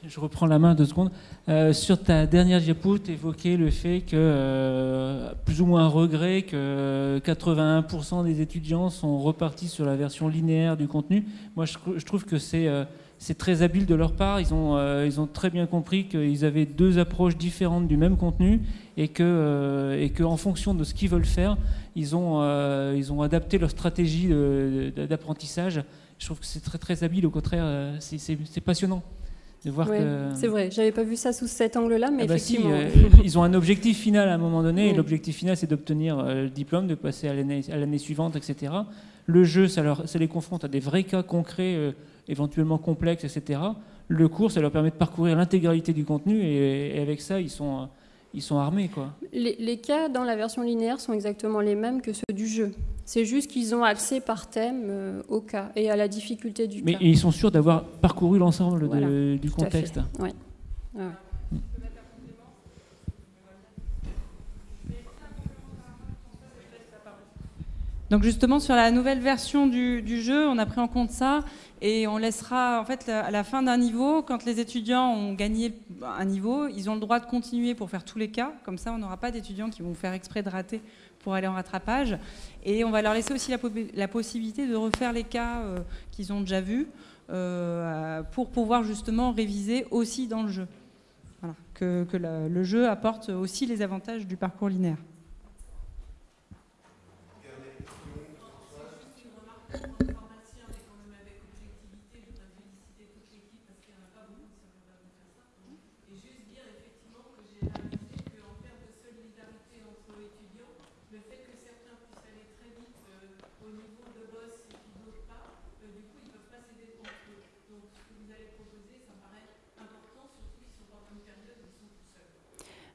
Je reprends la main deux secondes. Euh, sur ta dernière diapo, tu évoquais le fait que, euh, plus ou moins un regret, que 81% des étudiants sont repartis sur la version linéaire du contenu. Moi, je, trouve que c'est c'est très habile de leur part. Ils ont, euh, ils ont très bien compris qu'ils avaient deux approches différentes du même contenu et que, euh, et que en fonction de ce qu'ils veulent faire, ils ont, euh, ils ont adapté leur stratégie d'apprentissage. Je trouve que c'est très très habile. Au contraire, c'est passionnant. De voir que... C'est vrai, j'avais pas vu ça sous cet angle-là, mais ah bah effectivement. ils ont un objectif final à un moment donné, et l'objectif final c'est d'obtenir le diplôme, de passer à l'année suivante, etc. Le jeu, ça, leur, ça les confronte à des vrais cas concrets éventuellement complexes, etc. le cours, ça leur permet de parcourir l'intégralité du contenu et, avec ça, ils sont, ils sont armés. Quoi. Les, cas dans la version linéaire sont exactement les mêmes que ceux du jeu. C'est juste qu'ils ont accès par thème euh, au cas et à la difficulté du Mais cas. Mais ils sont sûrs d'avoir parcouru l'ensemble du contexte. Oui. Donc justement sur la nouvelle version du, jeu, on a pris en compte ça et on laissera en fait à la fin d'un niveau, quand les étudiants ont gagné un niveau, ils ont le droit de continuer pour faire tous les cas. Comme ça, on n'aura pas d'étudiants qui vont faire exprès de rater pour aller en rattrapage. Et on va leur laisser aussi la, possibilité de refaire les cas euh, qu'ils ont déjà vus euh, pour pouvoir justement réviser aussi dans le jeu. Que, le jeu apporte aussi les avantages du parcours linéaire.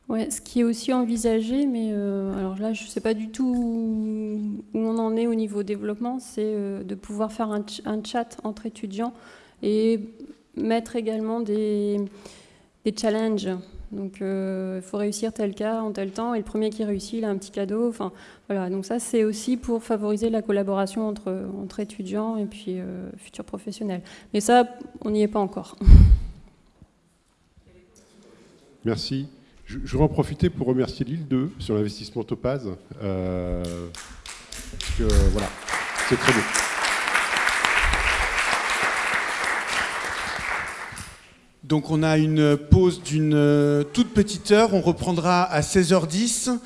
Ouais, ce qui est aussi envisagé, mais euh, alors là, je ne sais pas du tout où on en est au niveau développement, c'est euh, de pouvoir faire un, chat entre étudiants et mettre également des, des challenges. Donc, euh, il faut réussir tel cas en tel temps, et le premier qui réussit, il a un petit cadeau. Enfin, voilà. Donc ça, c'est aussi pour favoriser la collaboration entre, entre étudiants et puis futurs professionnels. Mais ça, on n'y est pas encore. Merci. Je, voudrais en profiter pour remercier l'île 2 sur l'investissement Topaz. Euh, voilà, c'est très beau. Donc on a une pause d'une euh, toute petite heure. On reprendra à 16h10.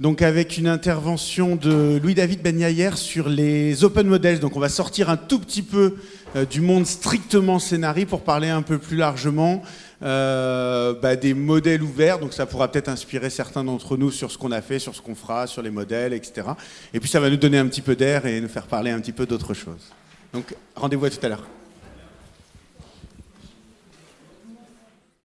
Donc avec une intervention de Louis-David Benyayer sur les open models. Donc on va sortir un tout petit peu euh, du monde strictement scénarii pour parler un peu plus largement euh, bah, des modèles ouverts, donc ça pourra peut-être inspirer certains d'entre nous sur ce qu'on a fait, sur ce qu'on fera, sur les modèles, etc. Et puis ça va nous donner un petit peu d'air et nous faire parler un petit peu d'autre chose. Donc rendez-vous à tout à l'heure.